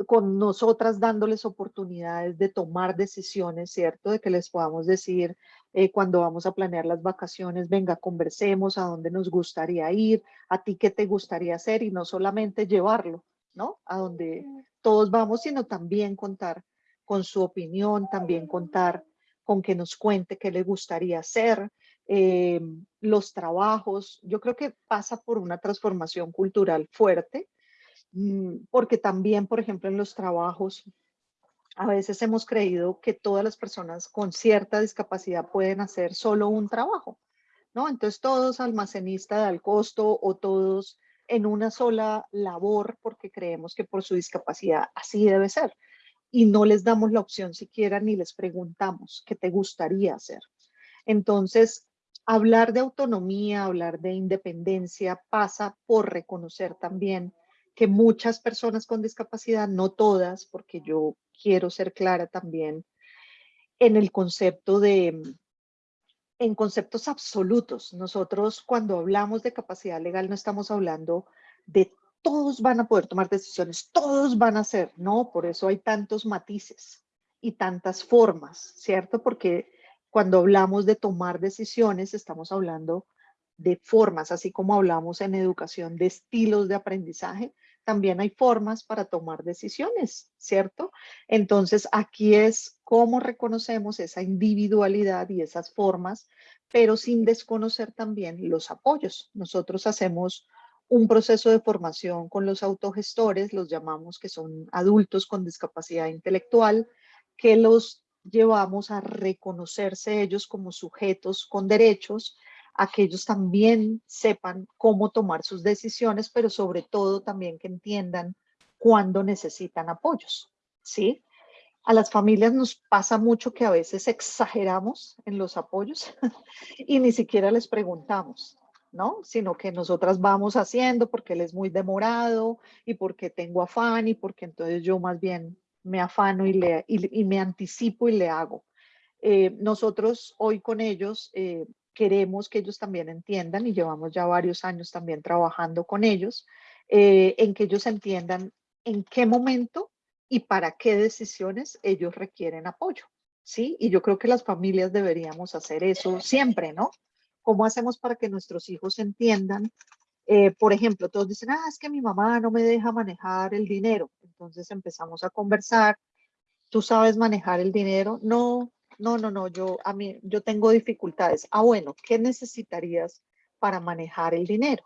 con nosotras dándoles oportunidades de tomar decisiones, ¿cierto? De que les podamos decir eh, cuando vamos a planear las vacaciones, venga, conversemos a dónde nos gustaría ir, a ti qué te gustaría hacer y no solamente llevarlo, ¿no? A donde todos vamos, sino también contar con su opinión, también contar con que nos cuente qué le gustaría hacer, eh, los trabajos. Yo creo que pasa por una transformación cultural fuerte, porque también, por ejemplo, en los trabajos, a veces hemos creído que todas las personas con cierta discapacidad pueden hacer solo un trabajo, ¿no? Entonces todos almacenistas al costo o todos en una sola labor porque creemos que por su discapacidad así debe ser. Y no les damos la opción siquiera ni les preguntamos qué te gustaría hacer. Entonces, hablar de autonomía, hablar de independencia pasa por reconocer también que muchas personas con discapacidad, no todas, porque yo quiero ser clara también en el concepto de, en conceptos absolutos. Nosotros cuando hablamos de capacidad legal no estamos hablando de todos van a poder tomar decisiones, todos van a ser, no, por eso hay tantos matices y tantas formas, ¿cierto? Porque cuando hablamos de tomar decisiones, estamos hablando de formas, así como hablamos en educación de estilos de aprendizaje, también hay formas para tomar decisiones, ¿cierto? Entonces, aquí es cómo reconocemos esa individualidad y esas formas, pero sin desconocer también los apoyos. Nosotros hacemos un proceso de formación con los autogestores, los llamamos que son adultos con discapacidad intelectual, que los llevamos a reconocerse ellos como sujetos con derechos, a ellos también sepan cómo tomar sus decisiones, pero sobre todo también que entiendan cuándo necesitan apoyos, ¿sí? A las familias nos pasa mucho que a veces exageramos en los apoyos [laughs] y ni siquiera les preguntamos, ¿no? Sino que nosotras vamos haciendo porque él es muy demorado y porque tengo afán y porque entonces yo más bien me afano y, le, y, me anticipo y le hago. Eh, nosotros hoy con ellos eh, queremos que ellos también entiendan y llevamos ya varios años también trabajando con ellos, eh, en que ellos entiendan en qué momento y para qué decisiones ellos requieren apoyo. ¿sí? Y yo creo que las familias deberíamos hacer eso siempre, ¿no? ¿Cómo hacemos para que nuestros hijos entiendan eh, por ejemplo, todos dicen, ah, es que mi mamá no me deja manejar el dinero. Entonces empezamos a conversar. ¿Tú sabes manejar el dinero? No, no, no, no, yo, a mí, yo tengo dificultades. Ah, bueno, ¿qué necesitarías para manejar el dinero?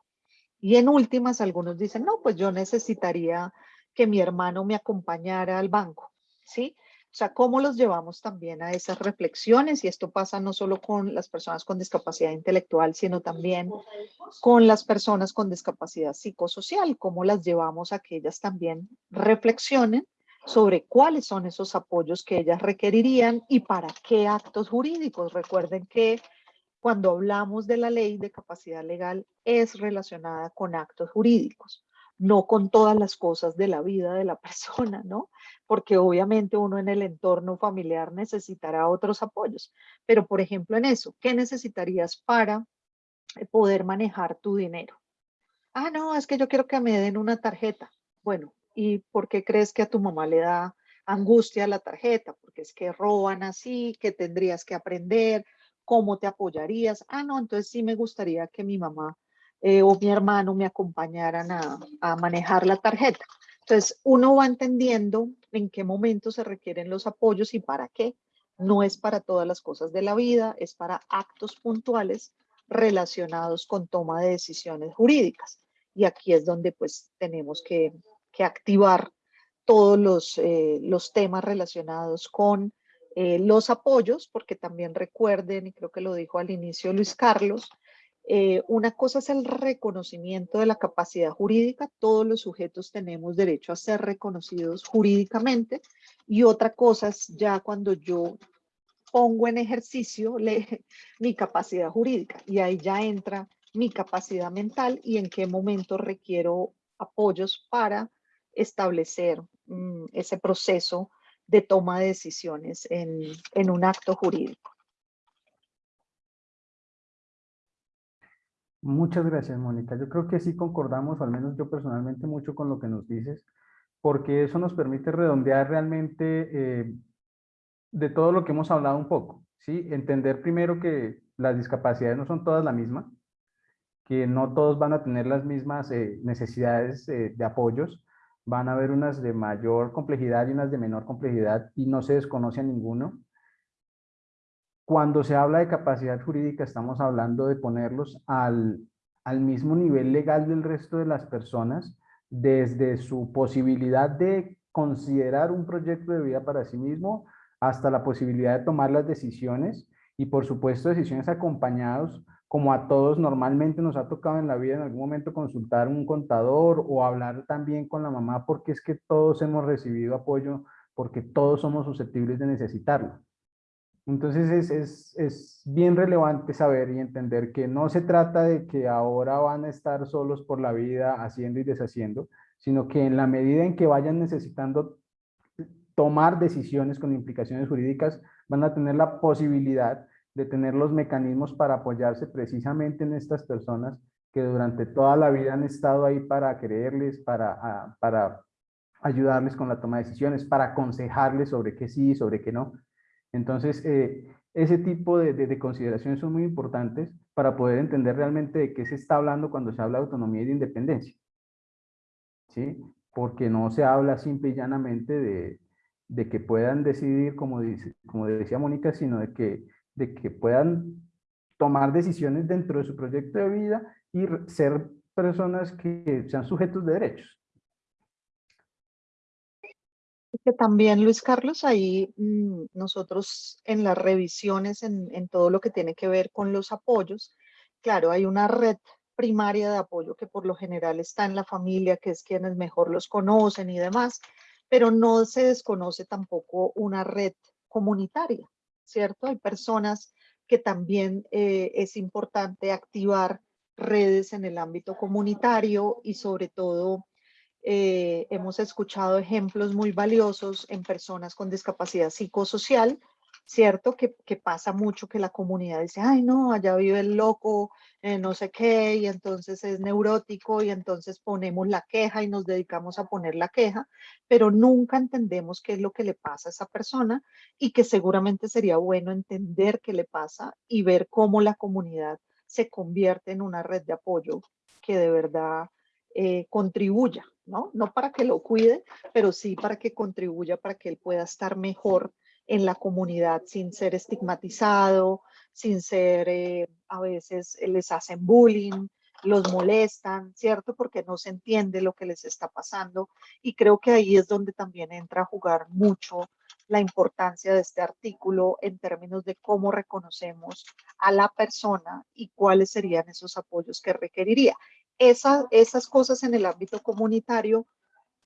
Y en últimas, algunos dicen, no, pues yo necesitaría que mi hermano me acompañara al banco, ¿sí? O sea, cómo los llevamos también a esas reflexiones y esto pasa no solo con las personas con discapacidad intelectual, sino también con las personas con discapacidad psicosocial, cómo las llevamos a que ellas también reflexionen sobre cuáles son esos apoyos que ellas requerirían y para qué actos jurídicos. Recuerden que cuando hablamos de la ley de capacidad legal es relacionada con actos jurídicos no con todas las cosas de la vida de la persona, ¿no? Porque obviamente uno en el entorno familiar necesitará otros apoyos. Pero, por ejemplo, en eso, ¿qué necesitarías para eh, poder manejar tu dinero? Ah, no, es que yo quiero que me den una tarjeta. Bueno, ¿y por qué crees que a tu mamá le da angustia la tarjeta? Porque es que roban así, que tendrías que aprender, cómo te apoyarías. Ah, no, entonces sí me gustaría que mi mamá eh, o mi hermano me acompañaran a, manejar la tarjeta. Entonces, uno va entendiendo en qué momento se requieren los apoyos y para qué. No es para todas las cosas de la vida, es para actos puntuales relacionados con toma de decisiones jurídicas. y aquí es donde pues tenemos que, que activar todos los, eh, los temas relacionados con eh, los apoyos, porque también recuerden, y creo que lo dijo al inicio Luis Carlos, eh, una cosa es el reconocimiento de la capacidad jurídica, todos los sujetos tenemos derecho a ser reconocidos jurídicamente, y otra cosa es ya cuando yo pongo en ejercicio le, [laughs] mi capacidad jurídica, y ahí ya entra mi capacidad mental y en qué momento requiero apoyos para establecer mm, ese proceso de toma de decisiones en, en un acto jurídico. Muchas gracias, Mónica. Yo creo que sí concordamos, al menos yo personalmente, mucho con lo que nos dices, porque eso nos permite redondear realmente eh, de todo lo que hemos hablado un poco, ¿sí? Entender primero que las discapacidades no son todas la misma, que no todos van a tener las mismas eh, necesidades eh, de apoyos, van a haber unas de mayor complejidad y unas de menor complejidad y no se desconoce a ninguno. Cuando se habla de capacidad jurídica estamos hablando de ponerlos al, al mismo nivel legal del resto de las personas desde su posibilidad de considerar un proyecto de vida para sí mismo hasta la posibilidad de tomar las decisiones y por supuesto decisiones acompañados como a todos normalmente nos ha tocado en la vida en algún momento consultar un contador o hablar también con la mamá porque es que todos hemos recibido apoyo, porque todos somos susceptibles de necesitarlo. Entonces es, es, es, bien relevante saber y entender que no se trata de que ahora van a estar solos por la vida haciendo y deshaciendo, sino que en la medida en que vayan necesitando tomar decisiones con implicaciones jurídicas, van a tener la posibilidad de tener los mecanismos para apoyarse precisamente en estas personas que durante toda la vida han estado ahí para creerles, para, para ayudarles con la toma de decisiones, para aconsejarles sobre qué sí sobre qué no. Entonces, eh, ese tipo de, de, consideraciones son muy importantes para poder entender realmente de qué se está hablando cuando se habla de autonomía y de independencia. ¿Sí? Porque no se habla simple y llanamente de, de que puedan decidir, como, dice, como decía Mónica, sino de que de que puedan tomar decisiones dentro de su proyecto de vida y ser personas que sean sujetos de derechos. Que también, Luis Carlos, ahí mm, nosotros en las revisiones, en, en todo lo que tiene que ver con los apoyos, claro, hay una red primaria de apoyo que por lo general está en la familia, que es quienes mejor los conocen y demás, pero no se desconoce tampoco una red comunitaria. ¿Cierto? Hay personas que también eh, es importante activar redes en el ámbito comunitario y sobre todo eh, hemos escuchado ejemplos muy valiosos en personas con discapacidad psicosocial ¿cierto? Que, pasa mucho que la comunidad dice, ay no, allá vive el loco, eh, no sé qué, y entonces es neurótico y entonces ponemos la queja y nos dedicamos a poner la queja, pero nunca entendemos qué es lo que le pasa a esa persona y que seguramente sería bueno entender qué le pasa y ver cómo la comunidad se convierte en una red de apoyo que de verdad eh, contribuya, ¿no? No para que lo cuide, pero sí para que contribuya para que él pueda estar mejor en la comunidad sin ser estigmatizado, sin ser, eh, a veces les hacen bullying, los molestan, ¿cierto? Porque no se entiende lo que les está pasando. Y creo que ahí es donde también entra a jugar mucho la importancia de este artículo en términos de cómo reconocemos a la persona y cuáles serían esos apoyos que requeriría. esas cosas en el ámbito comunitario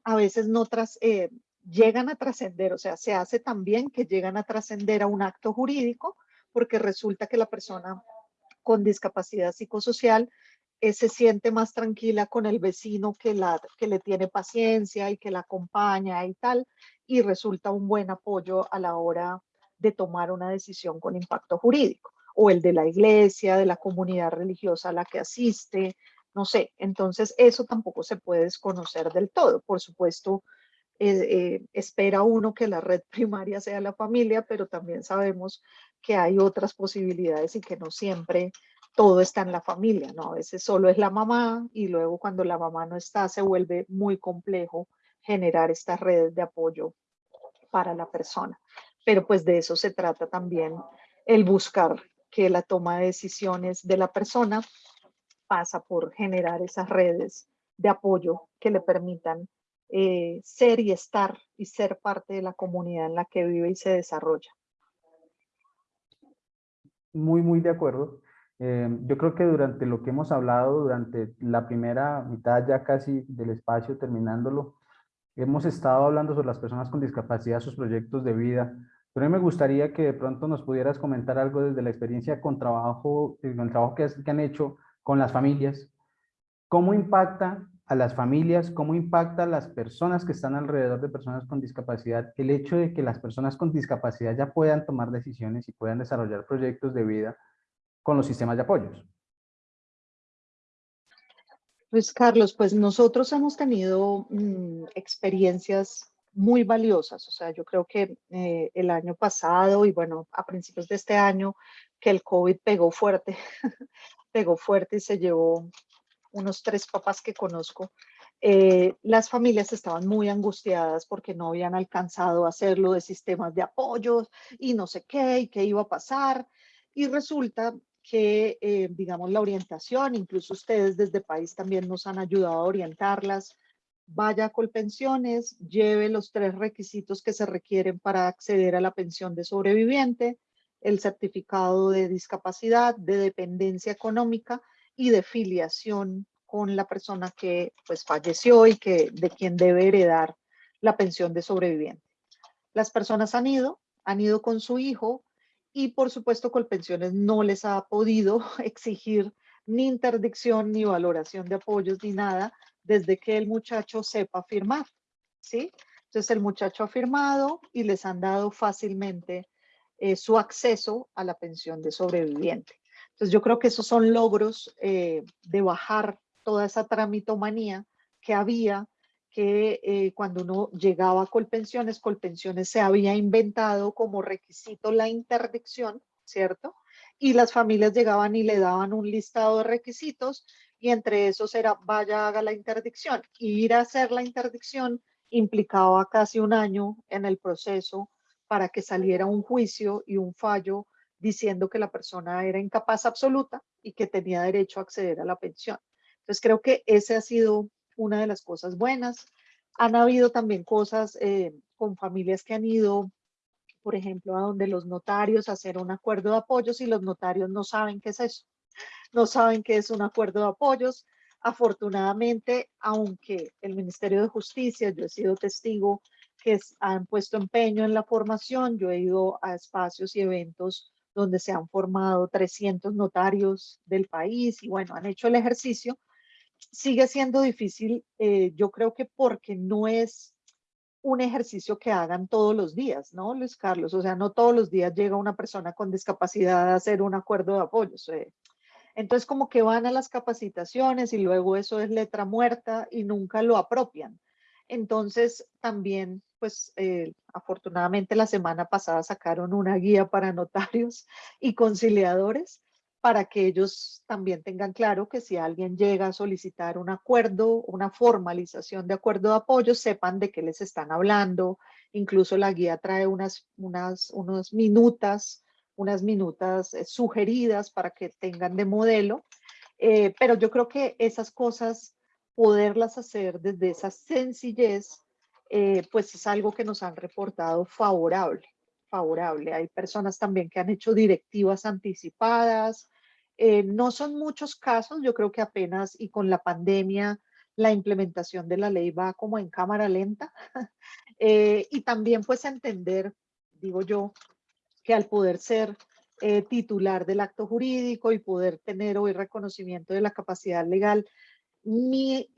a veces no tras, eh, llegan a trascender, o sea, se hace también que llegan a trascender a un acto jurídico porque resulta que la persona con discapacidad psicosocial eh, se siente más tranquila con el vecino que, la, que le tiene paciencia y que la acompaña y tal, y resulta un buen apoyo a la hora de tomar una decisión con impacto jurídico, o el de la iglesia, de la comunidad religiosa a la que asiste, no sé, entonces eso tampoco se puede desconocer del todo. Por supuesto, eh, eh, espera uno que la red [laughs] primaria sea la familia, pero también sabemos que hay otras posibilidades y que no siempre todo está en la familia, ¿no? A veces solo es la mamá y luego cuando la mamá no está se vuelve muy complejo generar estas redes de apoyo para la persona. Pero pues de eso se trata también el buscar que la toma de decisiones de la persona pasa por generar esas redes de apoyo que le permitan eh, ser y estar y ser parte de la comunidad en la que vive y se desarrolla. Muy, muy de acuerdo. Eh, yo creo que durante lo que hemos hablado, durante la primera mitad ya casi del espacio, terminándolo, hemos estado hablando sobre las personas con discapacidad, sus proyectos de vida, pero me gustaría que de pronto nos pudieras comentar algo desde la experiencia con trabajo, eh, con el trabajo que, que han hecho con las familias. ¿Cómo impacta a las familias, cómo impacta a las personas que están alrededor de personas con discapacidad el hecho de que las personas con discapacidad ya puedan tomar decisiones y puedan desarrollar proyectos de vida con los sistemas de apoyos? Luis Carlos, pues nosotros hemos tenido mm, experiencias muy valiosas. O sea, yo creo que eh, el año pasado y bueno, a principios de este año, que el COVID pegó fuerte, [laughs] pegó fuerte y se llevó unos tres papás que conozco, eh, las familias estaban muy angustiadas porque no habían alcanzado a hacerlo de sistemas de apoyo y no sé qué, y qué iba a pasar. Y resulta que, eh, digamos, la orientación, incluso ustedes desde país también nos han ayudado a orientarlas. Vaya a Colpensiones, lleve los tres requisitos que se requieren para acceder a la pensión de sobreviviente, el certificado de discapacidad, de dependencia económica y de filiación con la persona que pues falleció y que de quien debe heredar la pensión de sobreviviente. Las personas han ido, han ido con su hijo y por supuesto Colpensiones no les ha podido [laughs] exigir ni interdicción ni valoración de apoyos ni nada desde que el muchacho sepa firmar, ¿sí? Entonces el muchacho ha firmado y les han dado fácilmente eh, su acceso a la pensión de sobreviviente. Entonces yo creo que esos son logros eh, de bajar toda esa tramitomanía que había, que eh, cuando uno llegaba a Colpensiones, Colpensiones se había inventado como requisito la interdicción, ¿cierto? Y las familias llegaban y le daban un listado de requisitos y entre esos era vaya haga la interdicción. Y ir a hacer la interdicción implicaba casi un año en el proceso para que saliera un juicio y un fallo diciendo que la persona era incapaz absoluta y que tenía derecho a acceder a la pensión. Entonces creo que esa ha sido una de las cosas buenas. Han habido también cosas eh, con familias que han ido, por ejemplo, a donde los notarios hacer un acuerdo de apoyos y los notarios no saben qué es eso. No saben qué es un acuerdo de apoyos. Afortunadamente, aunque el Ministerio de Justicia, yo he sido testigo que han puesto empeño en la formación, yo he ido a espacios y eventos donde se han formado 300 notarios del país y bueno, han hecho el ejercicio, sigue siendo difícil, eh, yo creo que porque no es un ejercicio que hagan todos los días, ¿no, Luis Carlos? O sea, no todos los días llega una persona con discapacidad a hacer un acuerdo de apoyo. entonces, como que van a las capacitaciones y luego eso es letra muerta y nunca lo apropian. Entonces, también pues eh, afortunadamente la semana pasada sacaron una guía para notarios [laughs] y conciliadores para que ellos también tengan claro que si alguien llega a solicitar un acuerdo, una formalización de acuerdo de apoyo, sepan de qué les están hablando. Incluso la guía trae unas, unas, unas minutas, unas minutas eh, sugeridas para que tengan de modelo. Eh, pero yo creo que esas cosas, poderlas hacer desde esa sencillez, eh, pues es algo que nos han reportado favorable, favorable. Hay personas también que han hecho directivas anticipadas. Eh, no son muchos casos, yo creo que apenas y con la pandemia la implementación de la ley va como en cámara lenta. [laughs] Eh, y también pues entender, digo yo, que al poder ser titular del acto jurídico y poder tener hoy reconocimiento de la capacidad legal, mi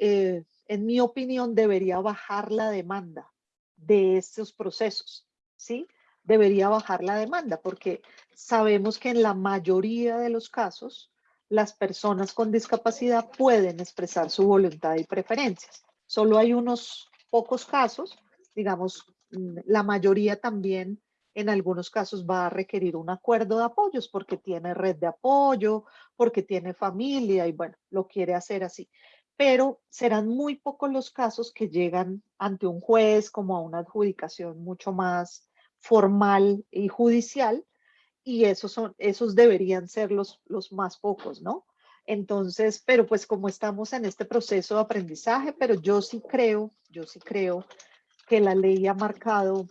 en mi opinión, debería bajar la demanda de estos procesos, ¿sí? Debería bajar la demanda porque sabemos que en la mayoría de los casos las personas con discapacidad pueden expresar su voluntad y preferencias. Solo hay unos pocos casos, digamos, mm, la mayoría también en algunos casos va a requerir un acuerdo de apoyos porque tiene red de apoyo, porque tiene familia y bueno, lo quiere hacer así pero serán muy pocos los casos que llegan ante un juez como a una adjudicación mucho más formal y judicial, y esos, son, esos deberían ser los, los más pocos, ¿no? Entonces, pero pues como estamos en este proceso de aprendizaje, pero yo sí creo, yo sí creo que la ley ha marcado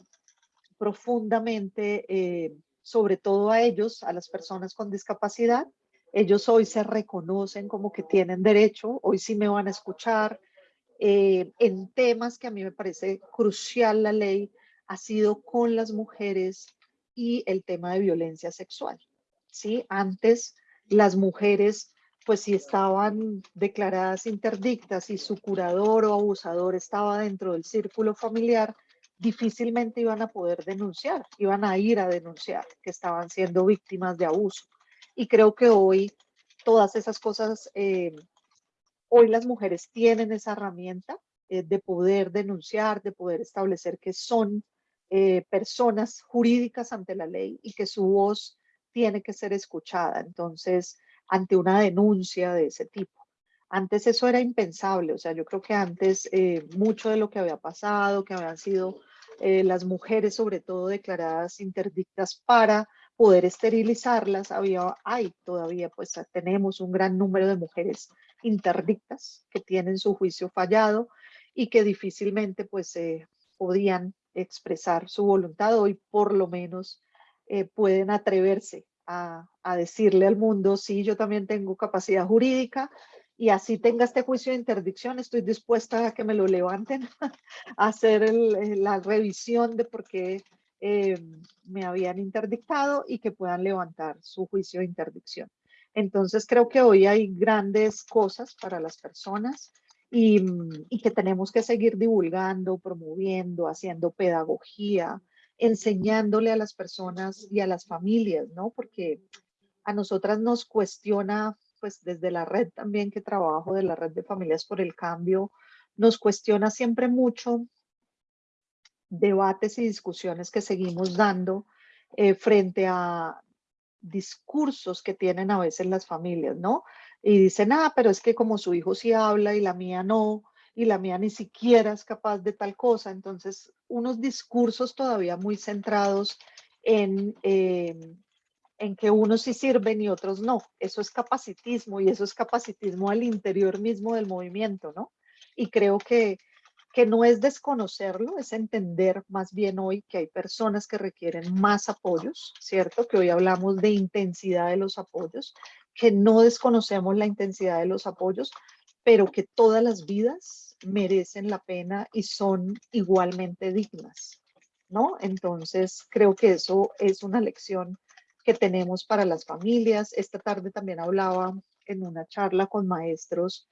profundamente, eh, sobre todo a ellos, a las personas con discapacidad. Ellos hoy se reconocen como que tienen derecho, hoy sí me van a escuchar, eh, en temas que a mí me parece crucial la ley, ha sido con las mujeres y el tema de violencia sexual. ¿sí? Antes las mujeres, pues si estaban declaradas interdictas y su curador o abusador estaba dentro del círculo familiar, difícilmente iban a poder denunciar, iban a ir a denunciar que estaban siendo víctimas de abuso. Y creo que hoy todas esas cosas, eh, hoy las mujeres tienen esa herramienta eh, de poder denunciar, de poder establecer que son eh, personas jurídicas ante la ley y que su voz tiene que ser escuchada. Entonces, ante una denuncia de ese tipo. Antes eso era impensable, o sea, yo creo que antes eh, mucho de lo que había pasado, que habían sido eh, las mujeres sobre todo declaradas interdictas para poder esterilizarlas, había, hay todavía, pues tenemos un gran número de mujeres interdictas que tienen su juicio fallado y que difícilmente pues eh, podían expresar su voluntad, hoy por lo menos eh, pueden atreverse a, decirle al mundo, sí, yo también tengo capacidad jurídica y así tenga este juicio de interdicción, estoy dispuesta a que me lo levanten, [laughs] a hacer eh, la revisión de por qué eh, me habían interdictado y que puedan levantar su juicio de interdicción. Entonces creo que hoy hay grandes cosas para las personas y, y que tenemos que seguir divulgando, promoviendo, haciendo pedagogía, enseñándole a las personas y a las familias, ¿no? Porque a nosotras nos cuestiona, pues desde la red también que trabajo, de la red de familias por el cambio, nos cuestiona siempre mucho debates y discusiones que seguimos dando eh, frente a discursos que tienen a veces las familias, ¿no? Y dicen, ah, pero es que como su hijo sí habla y la mía no, y la mía ni siquiera es capaz de tal cosa. Entonces, unos discursos todavía muy centrados en, em, en que unos sí sirven y otros no. Eso es capacitismo y eso es capacitismo al interior mismo del movimiento, ¿no? Y creo que, que no es desconocerlo, es entender más bien hoy que hay personas que requieren más apoyos, ¿cierto? Que hoy hablamos de intensidad de los apoyos, que no desconocemos la intensidad de los apoyos, pero que todas las vidas merecen la pena y son igualmente dignas, ¿no? Entonces, creo que eso es una lección que tenemos para las familias. Esta tarde también hablaba en una charla con maestros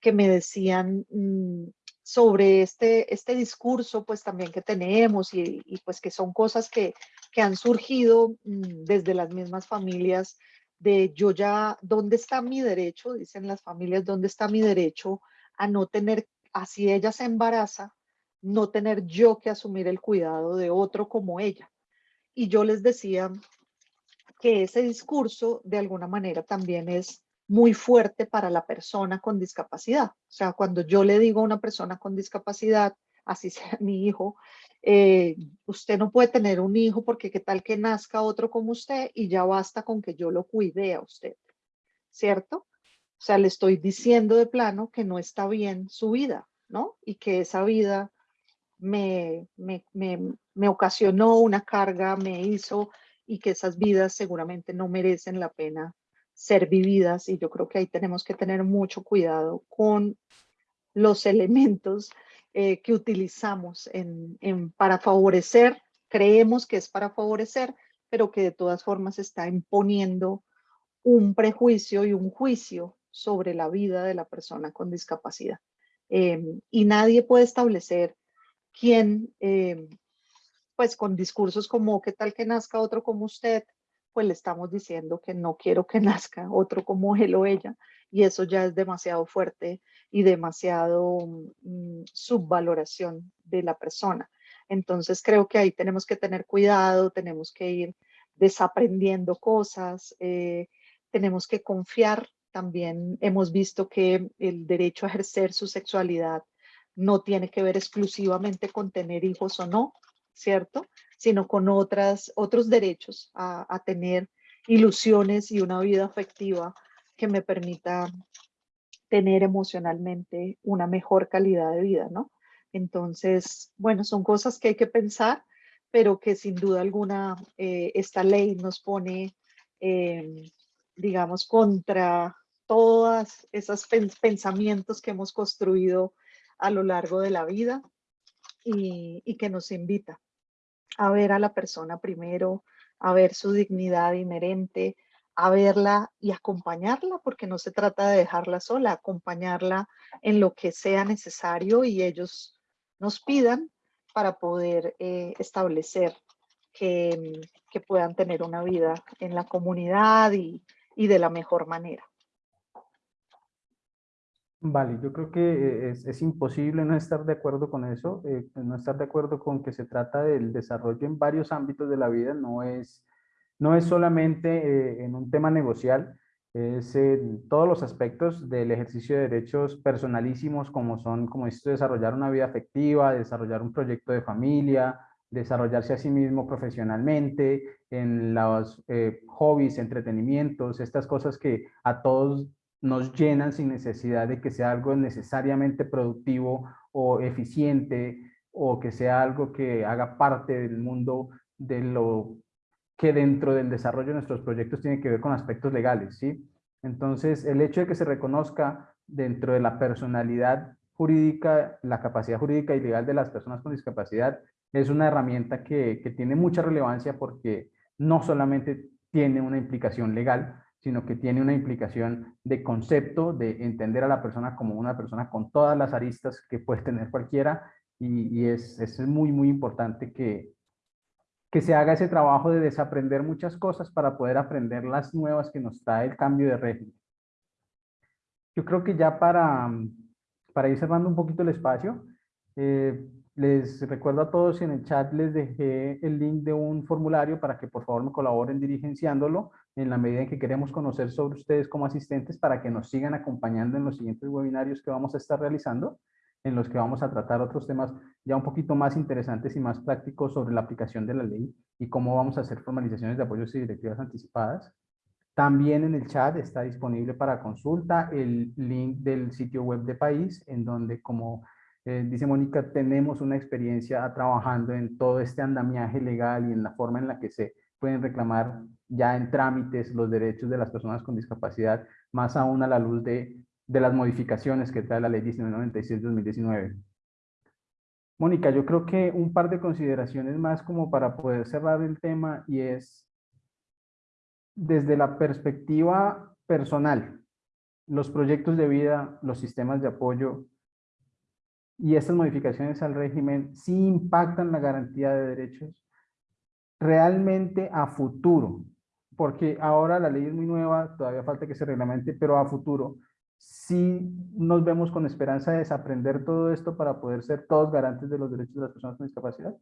que me decían mm, sobre este, este discurso, pues también que tenemos y, pues que son cosas que, que han surgido mm, desde las mismas familias de yo ya, ¿dónde está mi derecho? Dicen las familias, ¿dónde está mi derecho a no tener así ella se embaraza, no tener yo que asumir el cuidado de otro como ella. Y yo les decía que ese discurso de alguna manera también es muy fuerte para la persona con discapacidad. O sea, cuando yo le digo a una persona con discapacidad, así [laughs] sea mi hijo, eh, usted no puede tener un hijo porque qué tal que nazca otro como usted y ya basta con que yo lo cuide a usted, ¿cierto? O sea, le estoy diciendo de plano que no está bien su vida, ¿no? Y que esa vida me, me, me, ocasionó una carga, me hizo, y que esas vidas seguramente no merecen la pena ser vividas. Y yo creo que ahí tenemos que tener mucho cuidado con los elementos eh, que utilizamos en, para favorecer, creemos que es para favorecer, pero que de todas formas está imponiendo un prejuicio y un juicio sobre la vida de la persona con discapacidad. Em, y nadie puede establecer quién, em, pues con discursos como qué tal que nazca otro como usted, pues le estamos diciendo que no quiero que [laughs] nazca otro como él o ella, y eso ya es demasiado fuerte y demasiado mm, subvaloración de la persona. Entonces creo que ahí tenemos que tener cuidado, tenemos que ir desaprendiendo cosas, eh, tenemos que confiar también hemos visto que el derecho a ejercer su sexualidad no tiene que ver exclusivamente con tener hijos o no, ¿cierto? Sino con otras, otros derechos a, tener ilusiones y una vida afectiva que me permita tener emocionalmente una mejor calidad de vida, ¿no? Entonces, bueno, son cosas que hay que pensar, pero que sin duda alguna eh, esta ley nos pone, em, digamos, contra todos esos pensamientos que hemos construido a lo largo de la vida y, y que nos invita a ver a la persona primero, a ver su dignidad inherente, a verla y acompañarla, porque no se trata de dejarla sola, acompañarla en lo que sea necesario y ellos nos pidan para poder eh, establecer que, que, puedan tener una vida en la comunidad y, y de la mejor manera. Vale, yo creo que eh, es, imposible no estar de acuerdo con eso, eh, no estar de acuerdo con que se trata del desarrollo en varios ámbitos de la vida, no es, no es solamente eh, en un tema negocial, es en todos los aspectos del ejercicio de derechos personalísimos como son, como esto, desarrollar una vida afectiva, desarrollar un proyecto de familia, desarrollarse a sí mismo profesionalmente, en los hobbies, entretenimientos, estas cosas que a todos nos llenan sin necesidad de que sea algo necesariamente productivo o eficiente o que sea algo que haga parte del mundo de lo que dentro del desarrollo de nuestros proyectos tiene que ver con aspectos legales, ¿sí? Entonces, el hecho de que se reconozca dentro de la personalidad jurídica, la capacidad jurídica y legal de las personas con discapacidad es una herramienta que, que tiene mucha relevancia porque no solamente tiene una implicación legal, sino que tiene una implicación de concepto, de entender a la persona como una persona con todas las aristas que puede tener cualquiera, y, es, es, muy, muy importante que, que se haga ese trabajo de desaprender muchas cosas para poder aprender las nuevas que nos da el cambio de régimen. Yo creo que ya para, para ir cerrando un poquito el espacio, eh, les recuerdo a todos en el chat les dejé el link de un formulario para que por favor me colaboren dirigenciándolo en la medida en que queremos conocer sobre ustedes como asistentes para que nos sigan acompañando en los siguientes webinarios que vamos a estar realizando, en los que vamos a tratar otros temas ya un poquito más interesantes y más prácticos sobre la aplicación de la ley y cómo vamos a hacer formalizaciones de apoyos y directivas anticipadas. También en el chat está disponible para consulta el link del sitio web de país, en donde como eh, dice Mónica, tenemos una experiencia trabajando en todo este andamiaje legal y en la forma en la que se pueden reclamar ya en trámites los derechos de las personas con discapacidad, más aún a la luz de, de las modificaciones que trae la ley 1996-2019. Mónica, yo creo que un par de consideraciones más como para poder cerrar el tema y es desde la perspectiva personal, los proyectos de vida, los sistemas de apoyo y estas modificaciones al régimen sí impactan la garantía de derechos realmente a futuro, porque ahora la ley es muy nueva, todavía falta que se reglamente, pero a futuro sí nos vemos con esperanza de desaprender todo esto para poder ser todos garantes de los derechos de las personas con discapacidad.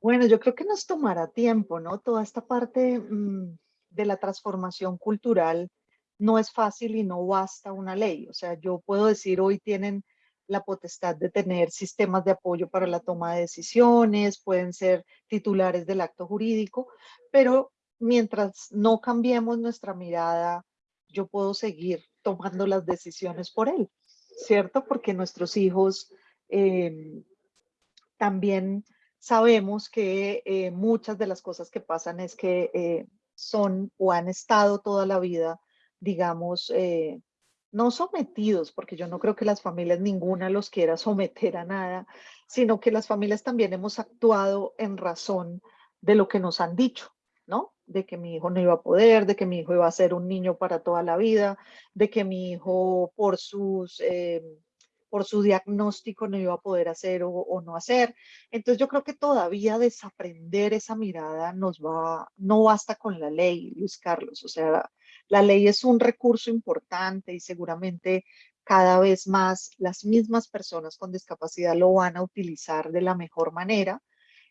Bueno, yo creo que nos tomará tiempo, ¿no? Toda esta parte mm, de la transformación cultural no es fácil y no basta una ley. O sea, yo puedo decir hoy tienen la potestad de tener sistemas de apoyo para la toma de decisiones, pueden ser titulares del acto jurídico, pero mientras no cambiemos nuestra mirada, yo puedo seguir tomando las decisiones por él, ¿cierto? Porque nuestros hijos em, también sabemos que eh, muchas de las cosas que pasan es que eh, son o han estado toda la vida digamos, eh, no sometidos, porque yo no creo que las familias ninguna los quiera someter a nada, sino que las familias también hemos actuado en razón de lo que nos han dicho, ¿no? De que mi hijo no iba a poder, de que mi hijo iba a ser un niño para toda la vida, de que mi hijo por sus... Eh, por su diagnóstico no iba a poder hacer o, o, no hacer. Entonces yo creo que todavía desaprender esa mirada nos va, no basta con la ley, Luis Carlos. O sea, la ley es un recurso importante y seguramente cada vez más las mismas personas con discapacidad lo van a utilizar de la mejor manera.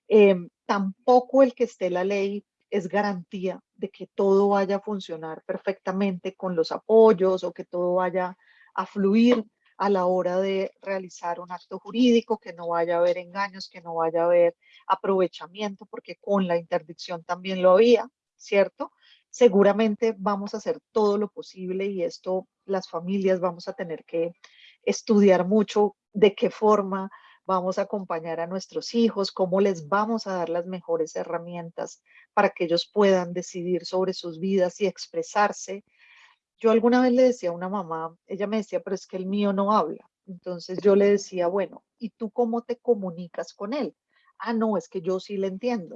Em, tampoco el que esté la ley es garantía de que todo vaya a funcionar perfectamente con los apoyos o que todo vaya a fluir a la hora de realizar un acto jurídico, que no vaya a haber engaños, que no vaya a haber aprovechamiento, porque con la interdicción también lo había, ¿cierto? Seguramente vamos a hacer todo lo posible y esto las familias vamos a tener que estudiar mucho de qué forma vamos a acompañar a nuestros hijos, cómo les vamos a dar las mejores herramientas para que ellos puedan decidir sobre sus vidas y expresarse. Yo alguna vez le decía a una mamá, ella me decía, pero es que el mío no habla. Entonces yo le decía, bueno, ¿y tú cómo te comunicas con él? Ah, no, es que yo sí le entiendo.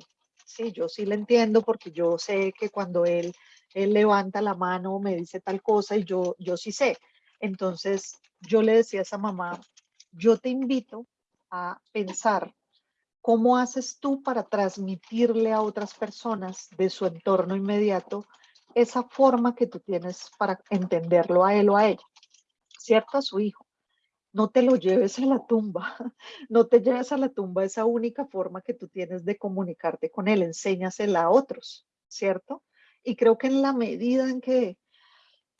Sí, yo sí le entiendo porque yo sé que cuando él, él levanta la mano me dice tal cosa y yo, yo sí sé. Entonces yo le decía a esa mamá, yo te invito a pensar cómo haces tú para transmitirle a otras personas de su entorno inmediato esa forma que tú tienes para entenderlo a él o a ella, ¿cierto? A su hijo. No te lo lleves a la tumba, [laughs] no te lleves a la tumba esa única forma que tú tienes de comunicarte con él, enséñasela a otros, ¿cierto? Y creo que en la medida en que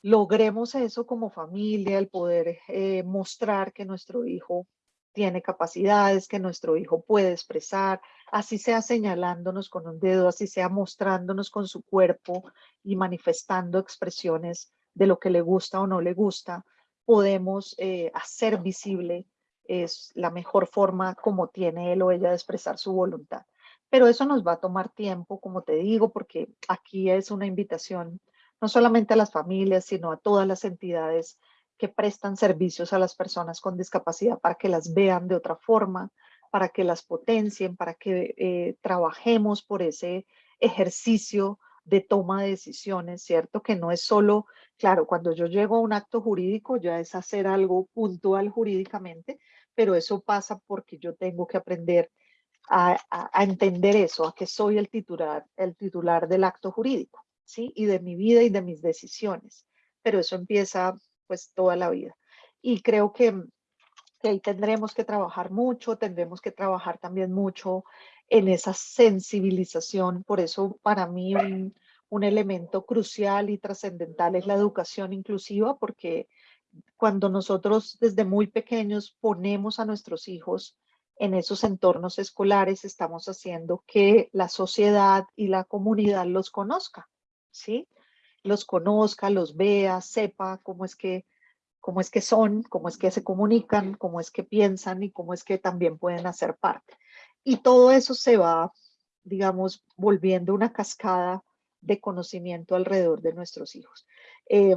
logremos eso como familia, el poder eh, mostrar que nuestro hijo tiene capacidades, que nuestro hijo puede expresar, así sea señalándonos con un dedo, así sea mostrándonos con su cuerpo y manifestando expresiones de lo que le gusta o no le gusta, podemos eh, hacer visible es la mejor forma como tiene él o ella de expresar su voluntad. Pero eso nos va a tomar tiempo, como te digo, porque aquí es una invitación no solamente a las familias, sino a todas las entidades que prestan servicios a las personas con discapacidad para que las vean de otra forma, para que las potencien, para que eh, trabajemos por ese ejercicio de toma de decisiones, ¿cierto? Que no es solo, claro, cuando yo llego a un acto jurídico ya es hacer algo puntual jurídicamente, pero eso pasa porque yo tengo que aprender a, entender eso, a que soy el titular, el titular del acto jurídico, ¿sí? Y de mi vida y de mis decisiones. Pero eso empieza pues toda la vida. Y creo que, que ahí tendremos que trabajar mucho, tendremos que trabajar también mucho en esa sensibilización. Por eso para mí un, elemento crucial y trascendental es la educación inclusiva, porque cuando nosotros desde muy pequeños ponemos a nuestros hijos en esos entornos escolares, estamos haciendo que la sociedad y la comunidad los conozca, ¿sí? los conozca, los vea, sepa cómo es que cómo es que son, cómo es que se comunican, cómo es que piensan y cómo es que también pueden hacer parte. Y todo eso se va, digamos, volviendo una cascada de conocimiento alrededor de nuestros hijos. Eh,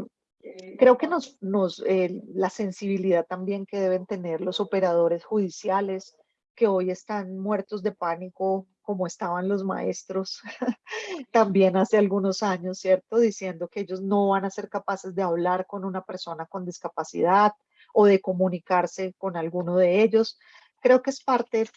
creo que nos, nos eh, la sensibilidad también que deben tener los operadores judiciales que hoy están muertos de pánico como estaban los maestros [laughs] también hace algunos años, ¿cierto? Diciendo que ellos no van a ser capaces de hablar con una persona con discapacidad o de comunicarse con alguno de ellos. Creo que es parte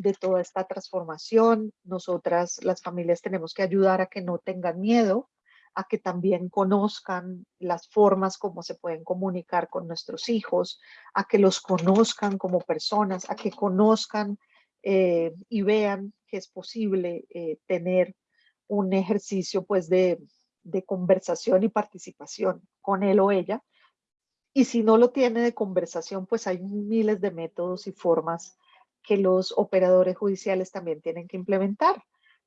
de toda esta transformación. Nosotras, las familias, tenemos que ayudar a que no tengan miedo, a que también conozcan las formas como se pueden comunicar con nuestros hijos, a que los conozcan como personas, a que conozcan eh, y vean que es posible eh, tener un ejercicio pues de, de conversación y participación con él o ella. Y si no lo tiene de conversación, pues hay miles de métodos y formas que los operadores judiciales también tienen que implementar.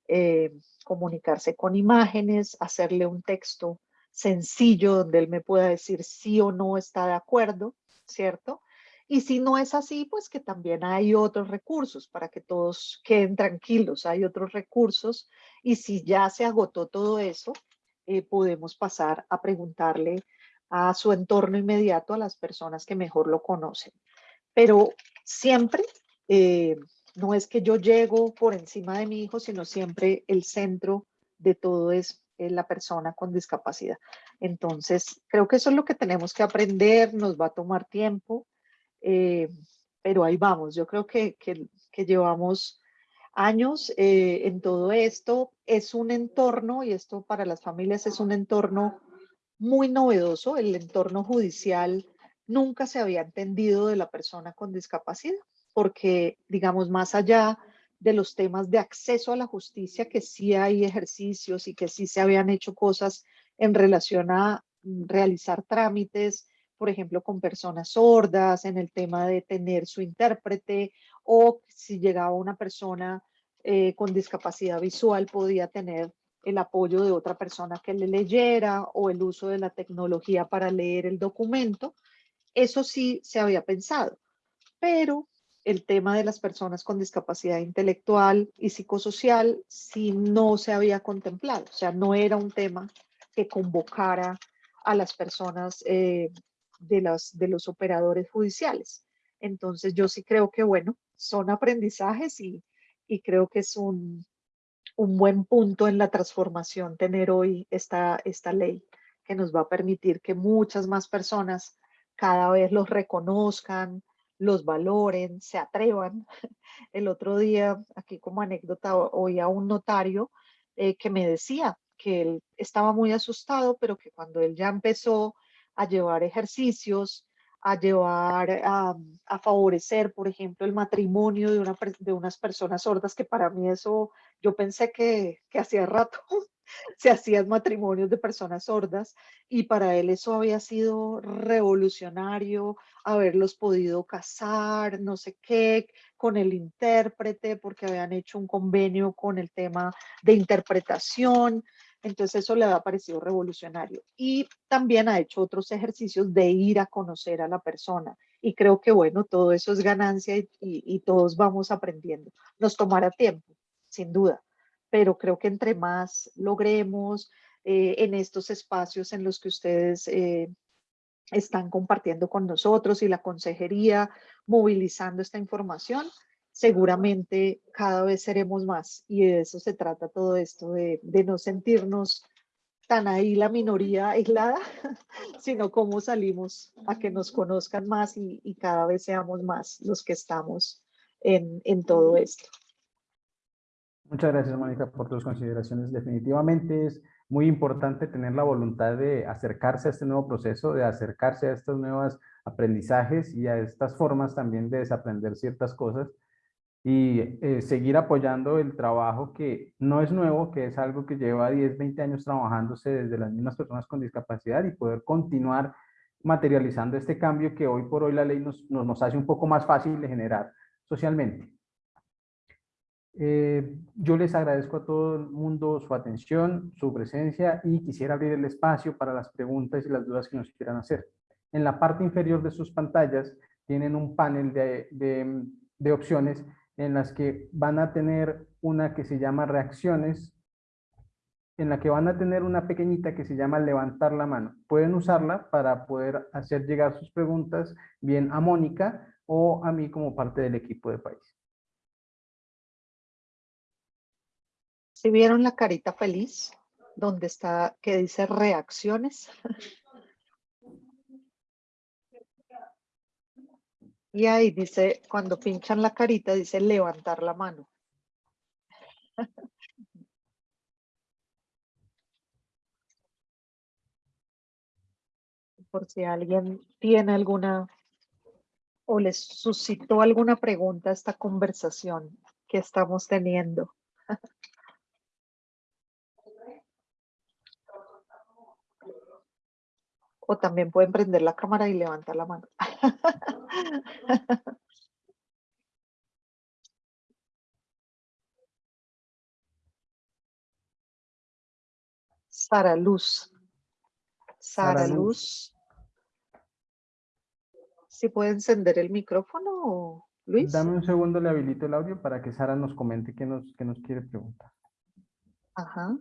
Eh, comunicarse con imágenes, hacerle un texto sencillo donde él me pueda decir sí o no está de acuerdo, ¿cierto? Y si no es así, pues que también hay otros recursos para que todos queden tranquilos, hay otros recursos. Y si ya se agotó todo eso, eh, podemos pasar a preguntarle a su entorno inmediato, a las personas que mejor lo conocen. Pero siempre, eh, no es que yo llego por encima de mi hijo, sino siempre el centro de todo es eh, la persona con discapacidad. Entonces, creo que eso es lo que tenemos que aprender, nos va a tomar tiempo, eh, pero ahí vamos. Yo creo que, llevamos años en todo esto. Es un entorno, y esto para las familias es un entorno muy novedoso. El entorno judicial nunca se había entendido de la persona con discapacidad, porque digamos más allá de los temas de acceso a la justicia, que sí hay ejercicios y que sí se habían hecho cosas en relación a mm, realizar trámites, por ejemplo, con personas sordas, en el tema de tener su intérprete, o si llegaba una persona eh, con discapacidad visual, podía tener el apoyo de otra persona que le leyera o el uso de la tecnología para leer el documento. Eso sí se había pensado, pero el tema de las personas con discapacidad intelectual y psicosocial sí no se había contemplado, o sea, no era un tema que convocara a las personas eh, de, los, de los operadores judiciales. Entonces yo sí creo que, bueno, son aprendizajes y, creo que es un, buen punto en la transformación tener hoy esta, esta ley que nos va a permitir que muchas más personas cada vez los reconozcan, los valoren, se atrevan. [laughs] El otro día, aquí como anécdota, oí a un notario eh, que me decía que él estaba muy asustado, pero que cuando él ya empezó a llevar ejercicios, a llevar, a, a favorecer, por ejemplo, el matrimonio de, una, de unas personas sordas, que para mí eso, yo pensé que, que hacía rato se hacían matrimonios de personas sordas y para él eso había sido revolucionario, haberlos podido casar, no sé qué, con el intérprete, porque habían hecho un convenio con el tema de interpretación. Entonces eso le ha parecido revolucionario. Y también ha hecho otros ejercicios de ir a conocer a la persona. Y creo que, bueno, todo eso es ganancia y, todos vamos aprendiendo. Nos tomará tiempo, sin duda, pero creo que entre más logremos eh, en estos espacios en los que ustedes eh, están compartiendo con nosotros y la consejería, movilizando esta información, seguramente cada vez seremos más y de eso se trata todo esto, de, no sentirnos tan ahí la minoría aislada, [laughs] sino cómo salimos a que nos conozcan más y, cada vez seamos más los que estamos en, en todo esto. Muchas gracias, Mónica, por tus consideraciones. Definitivamente es muy importante tener la voluntad de acercarse a este nuevo proceso, de acercarse a estos nuevos aprendizajes y a estas formas también de desaprender ciertas cosas y eh, seguir apoyando el trabajo que no es nuevo, que es algo que lleva 10, 20 años trabajándose desde las mismas personas con discapacidad y poder continuar materializando este cambio que hoy por hoy la ley nos, nos, hace un poco más fácil de generar socialmente. Eh, yo les agradezco a todo el mundo su atención, su presencia y quisiera abrir el espacio para las preguntas y las dudas que nos quieran hacer. En la parte inferior de sus pantallas tienen un panel de, de, opciones en las que van a tener una que se llama reacciones, en la que van a tener una pequeñita que se llama levantar la mano. Pueden usarla para poder hacer llegar sus preguntas bien a Mónica o a mí como parte del equipo de país. Si vieron la carita feliz, donde está, que dice reacciones. [laughs] Y ahí dice, cuando pinchan la carita, dice levantar la mano. Por si alguien tiene alguna o les suscitó alguna pregunta a esta conversación que estamos teniendo. [laughs] O también pueden prender la cámara y levantar la mano. [laughs] Sara Luz. Sara, Luz. ¿Si puede encender el micrófono, Luis? Dame un segundo, le habilito el audio para que Sara nos comente qué nos, qué nos quiere preguntar. Ajá.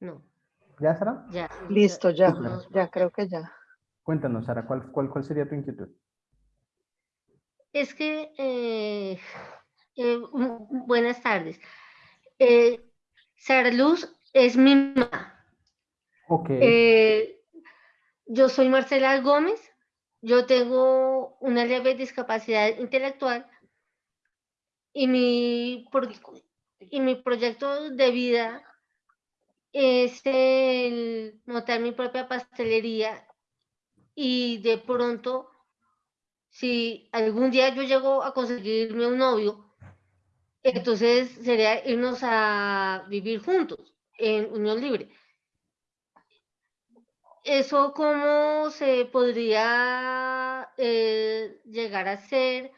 No. ¿Ya, Sara? Ya. Listo, ya, ya creo que ya. Cuéntanos, Sara, ¿cuál, cuál, cuál sería tu inquietud? Es que, eh, eh, buenas tardes. Eh, Sara Luz es mi mamá. Ok. Eh, yo soy Marcela Gómez, yo tengo una leve discapacidad intelectual y mi, y mi proyecto de vida es el montar mi propia pastelería y de pronto, si algún día yo llego a conseguirme un novio, Entonces sería irnos a vivir juntos en unión libre. ¿Eso cómo se podría eh, llegar a ser?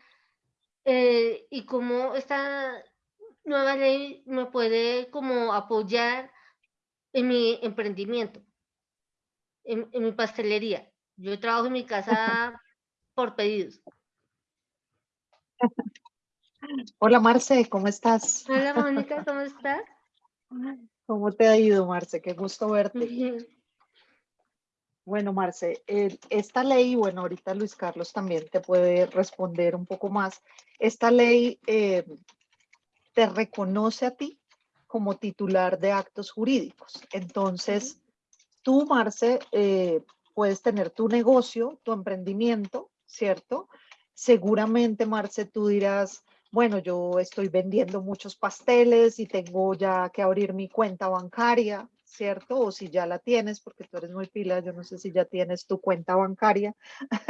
Eh, y cómo esta nueva ley me puede como apoyar en mi emprendimiento, en, en mi pastelería. Yo trabajo en mi casa por pedidos. [laughs] Hola Marce, ¿cómo estás? Hola Mónica, [laughs] ¿cómo estás? ¿Cómo te ha ido, Marce? Qué gusto verte. Bueno, Marce, esta ley, bueno, ahorita Luis Carlos también te puede responder un poco más. Esta ley eh, te reconoce a ti como titular de actos jurídicos. Entonces, tú, Marce, eh, puedes tener tu negocio, tu emprendimiento, ¿cierto? Seguramente, Marce, tú dirás, bueno, yo estoy vendiendo muchos pasteles y tengo ya que abrir mi cuenta bancaria, ¿cierto? O si ya la tienes, porque tú eres muy pila, yo no sé si ya tienes tu cuenta bancaria.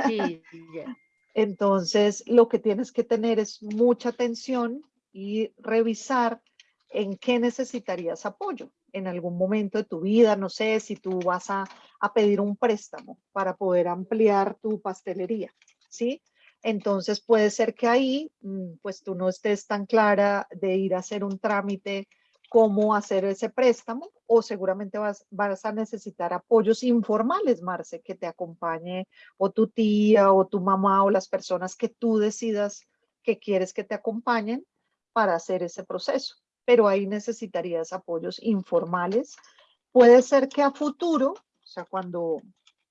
Sí, [laughs] ya. Entonces, lo que tienes que tener es mucha atención y revisar en qué necesitarías apoyo en algún momento de tu vida. No sé si tú vas a, a pedir un préstamo para poder ampliar tu pastelería, ¿sí? Entonces, puede ser que ahí, mm, pues tú no estés tan clara de ir a hacer un trámite, cómo hacer ese préstamo, o seguramente vas, vas a necesitar apoyos informales, Marce, que te acompañe o tu tía o tu mamá o las personas que tú decidas que quieres que te acompañen para hacer ese proceso. Pero ahí necesitarías apoyos informales. Puede ser que a futuro, o sea, cuando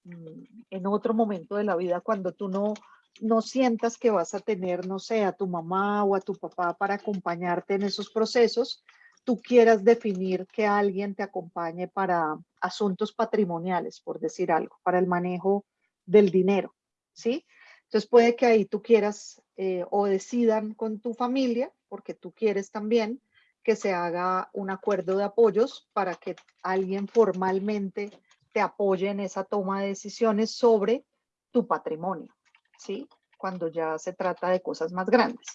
mm, en otro momento de la vida, cuando tú no, no sientas que vas a tener, no sé, a tu mamá o a tu papá para acompañarte en esos procesos, tú quieras definir que alguien te acompañe para asuntos patrimoniales, por decir algo, para el manejo del dinero, ¿sí? Entonces puede que ahí tú quieras eh, o decidan con tu familia, porque tú quieres también que se haga un acuerdo de apoyos para que alguien formalmente te apoye en esa toma de decisiones sobre tu patrimonio, ¿sí? Cuando ya se trata de cosas más grandes.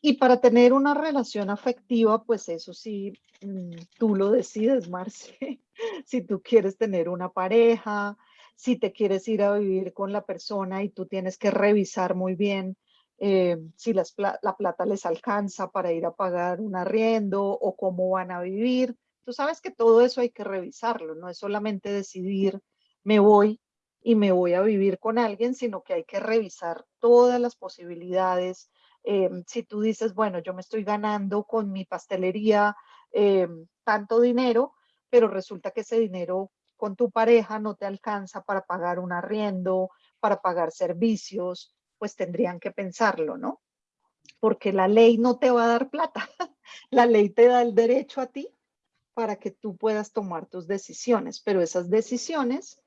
Y para tener una relación afectiva, pues eso sí, mm, tú lo decides, Marce. [laughs] Si tú quieres tener una pareja, si te quieres ir a vivir con la persona y tú tienes que revisar muy bien eh, si las la plata les alcanza para ir a pagar un arriendo o cómo van a vivir. Tú sabes que todo eso hay que revisarlo, no es solamente decidir, me voy y me voy a vivir con alguien, sino que hay que revisar todas las posibilidades. Em, si tú dices, bueno, yo me estoy ganando con mi pastelería em, tanto dinero, pero resulta que ese dinero con tu pareja no te alcanza para pagar un arriendo, para pagar servicios, pues tendrían que pensarlo, ¿no? Porque la ley no te va a dar plata. [laughs] La ley te da el derecho a ti para que tú puedas tomar tus decisiones, pero esas decisiones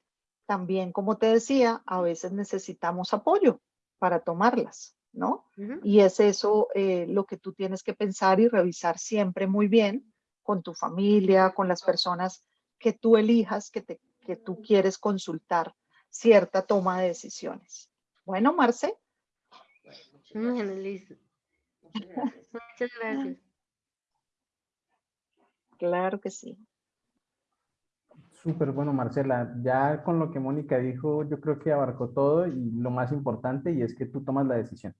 también, como te decía, a veces necesitamos apoyo para tomarlas, ¿no? Y es eso eh, lo que tú tienes que pensar y revisar siempre muy bien con tu familia, con las personas que tú elijas, que, te, que tú quieres consultar cierta toma de decisiones. Bueno, Marce, Bueno, listo. [laughs] Muchas gracias. claro que sí. Súper bueno, Marcela. Ya con lo que Mónica dijo, yo creo que abarcó todo y lo más importante y es que tú tomas la decisión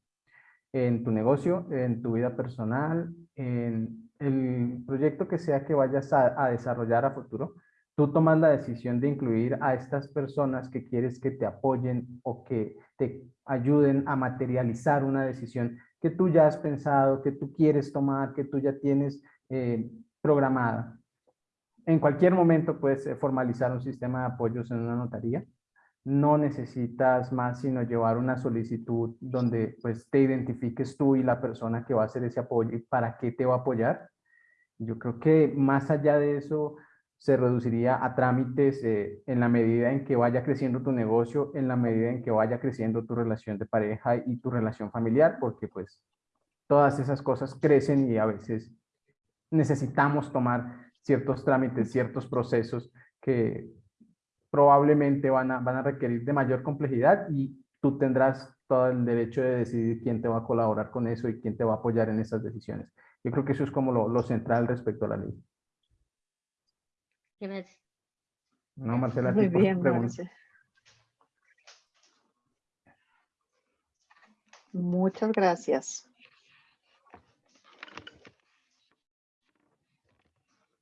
en tu negocio, en tu vida personal, en el proyecto que sea que vayas a, a desarrollar a futuro. Tú tomas la decisión de incluir a estas personas que quieres que te apoyen o que te ayuden a materializar una decisión que tú ya has pensado, que tú quieres tomar, que tú ya tienes eh, programada en cualquier momento puedes eh, formalizar un sistema de apoyos en una notaría. No necesitas más sino llevar una solicitud donde pues te identifiques tú y la persona que va a hacer ese apoyo y para qué te va a apoyar. Yo creo que más allá de eso se reduciría a trámites eh, en la medida en que vaya creciendo tu negocio, en la medida en que vaya creciendo tu relación de pareja y tu relación familiar, porque pues todas esas cosas crecen y a veces necesitamos tomar ciertos trámites, ciertos procesos que probablemente van a, van a requerir de mayor complejidad y tú tendrás todo el derecho de decidir quién te va a colaborar con eso y quién te va a apoyar en esas decisiones. Yo creo que eso es como lo, lo central respecto a la ley. Gracias. No, Marcela, Muy bien, pregunta. Marce. Muchas gracias.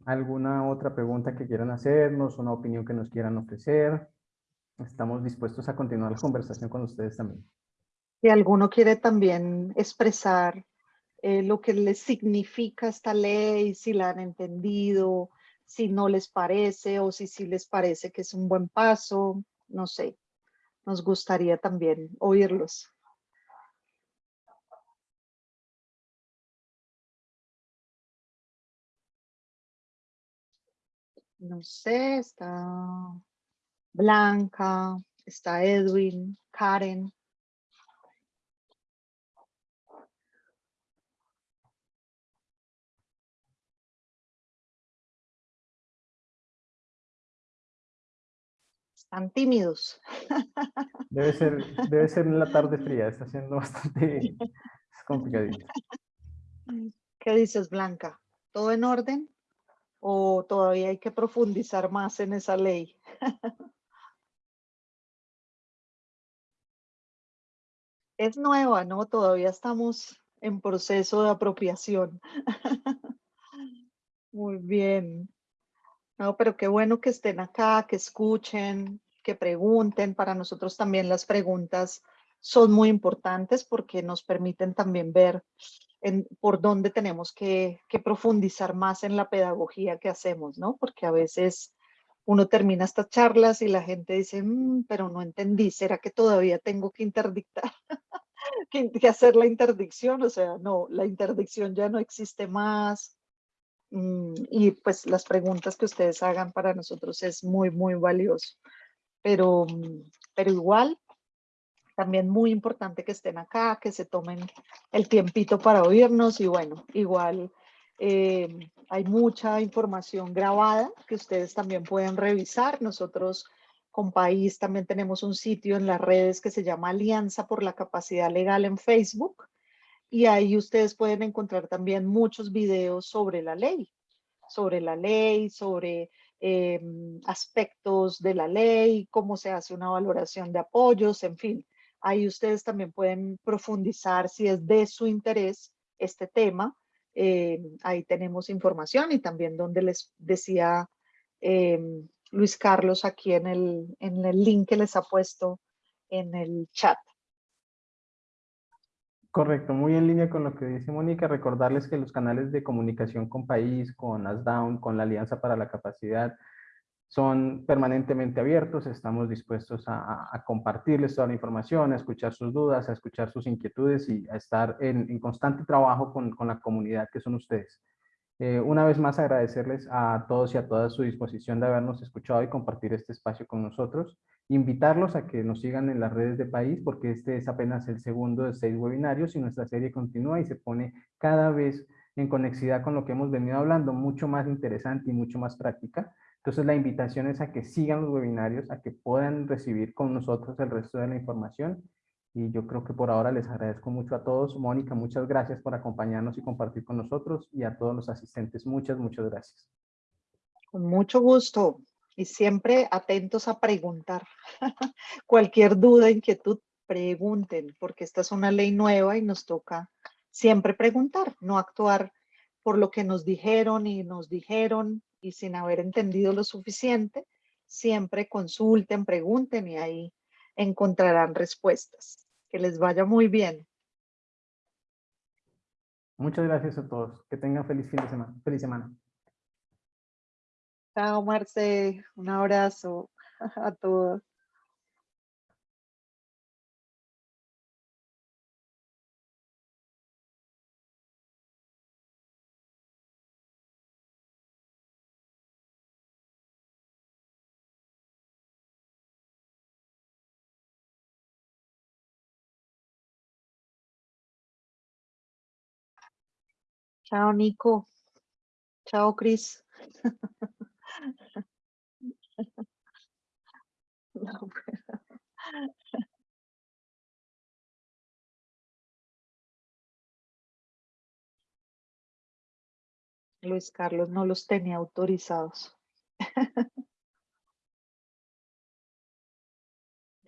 ¿Alguna otra pregunta que quieran hacernos? ¿Una opinión que nos quieran ofrecer? Estamos dispuestos a continuar la conversación con ustedes también. Si alguno quiere también expresar eh, lo que les significa esta ley, si la han entendido, si no les parece o si sí les parece que es un buen paso, no sé. Nos gustaría también oírlos. No sé, está Blanca, está Edwin, Karen. Están tímidos. Debe ser, debe ser la tarde [laughs] fría, está siendo bastante [laughs] complicadito. ¿Qué dices, Blanca? ¿Todo en orden? ¿O todavía hay que profundizar más en esa ley? [laughs] Es nueva, ¿no? Todavía estamos en proceso de apropiación. Muy bien. No, pero qué bueno que estén acá, que escuchen, que pregunten. Para nosotros también las preguntas son muy importantes porque nos permiten también ver en, por dónde tenemos que, profundizar más en la pedagogía que hacemos, ¿no? Porque a veces uno termina estas charlas y la gente dice, "Mm, pero no entendí, ¿será que todavía tengo que interdictar? [laughs] que hacer la interdicción? O sea, no, la interdicción ya no existe más. Mm, y pues las preguntas que ustedes hagan para nosotros es muy, muy valioso. Pero, mm, pero igual, también muy importante que estén acá, que se tomen el tiempito para oírnos y bueno, igual eh, hay mucha información grabada que ustedes también pueden revisar. Nosotros con País también tenemos un sitio en las redes que se llama Alianza por la Capacidad Legal en Facebook y ahí ustedes pueden encontrar también muchos videos sobre la ley, sobre la ley, sobre eh, aspectos de la ley, cómo se hace una valoración de apoyos, en fin. Ahí ustedes también pueden profundizar si es de su interés este tema. Eh, ahí tenemos información y también donde les decía eh, Luis Carlos aquí en el, en el link que les ha puesto en el chat. Correcto, muy en línea con lo que dice Mónica, recordarles que los canales de comunicación con País, con ASDAUN, con la Alianza para la Capacidad, son permanentemente abiertos, estamos dispuestos a, compartirles toda la información, a escuchar sus dudas, a escuchar sus inquietudes y a estar en, en constante trabajo con, con, la comunidad que son ustedes. Eh, una vez más agradecerles a todos y a todas su disposición de habernos escuchado y compartir este espacio con nosotros. Invitarlos a que nos sigan en las redes de país porque este es apenas el segundo de seis webinarios y nuestra serie continúa y se pone cada vez en conexidad con lo que hemos venido hablando, mucho más interesante y mucho más práctica. Entonces la invitación es a que sigan los webinarios, a que puedan recibir con nosotros el resto de la información. Y yo creo que por ahora les agradezco mucho a todos. Mónica, muchas gracias por acompañarnos y compartir con nosotros. Y a todos los asistentes, muchas, muchas gracias. Con mucho gusto y siempre atentos a preguntar. [laughs] Cualquier duda, inquietud, pregunten, porque esta es una ley nueva y nos toca siempre preguntar, no actuar por lo que nos dijeron y nos dijeron y sin haber entendido lo suficiente, siempre consulten, pregunten y ahí encontrarán respuestas. Que les vaya muy bien. Muchas gracias a todos. Que tengan feliz fin de semana. Feliz semana. Chao, Marce. Un abrazo [laughs] a todos. Chao, Nico. Chao, Cris. [laughs] [laughs] [laughs] Luis Carlos no los tenía autorizados. [laughs]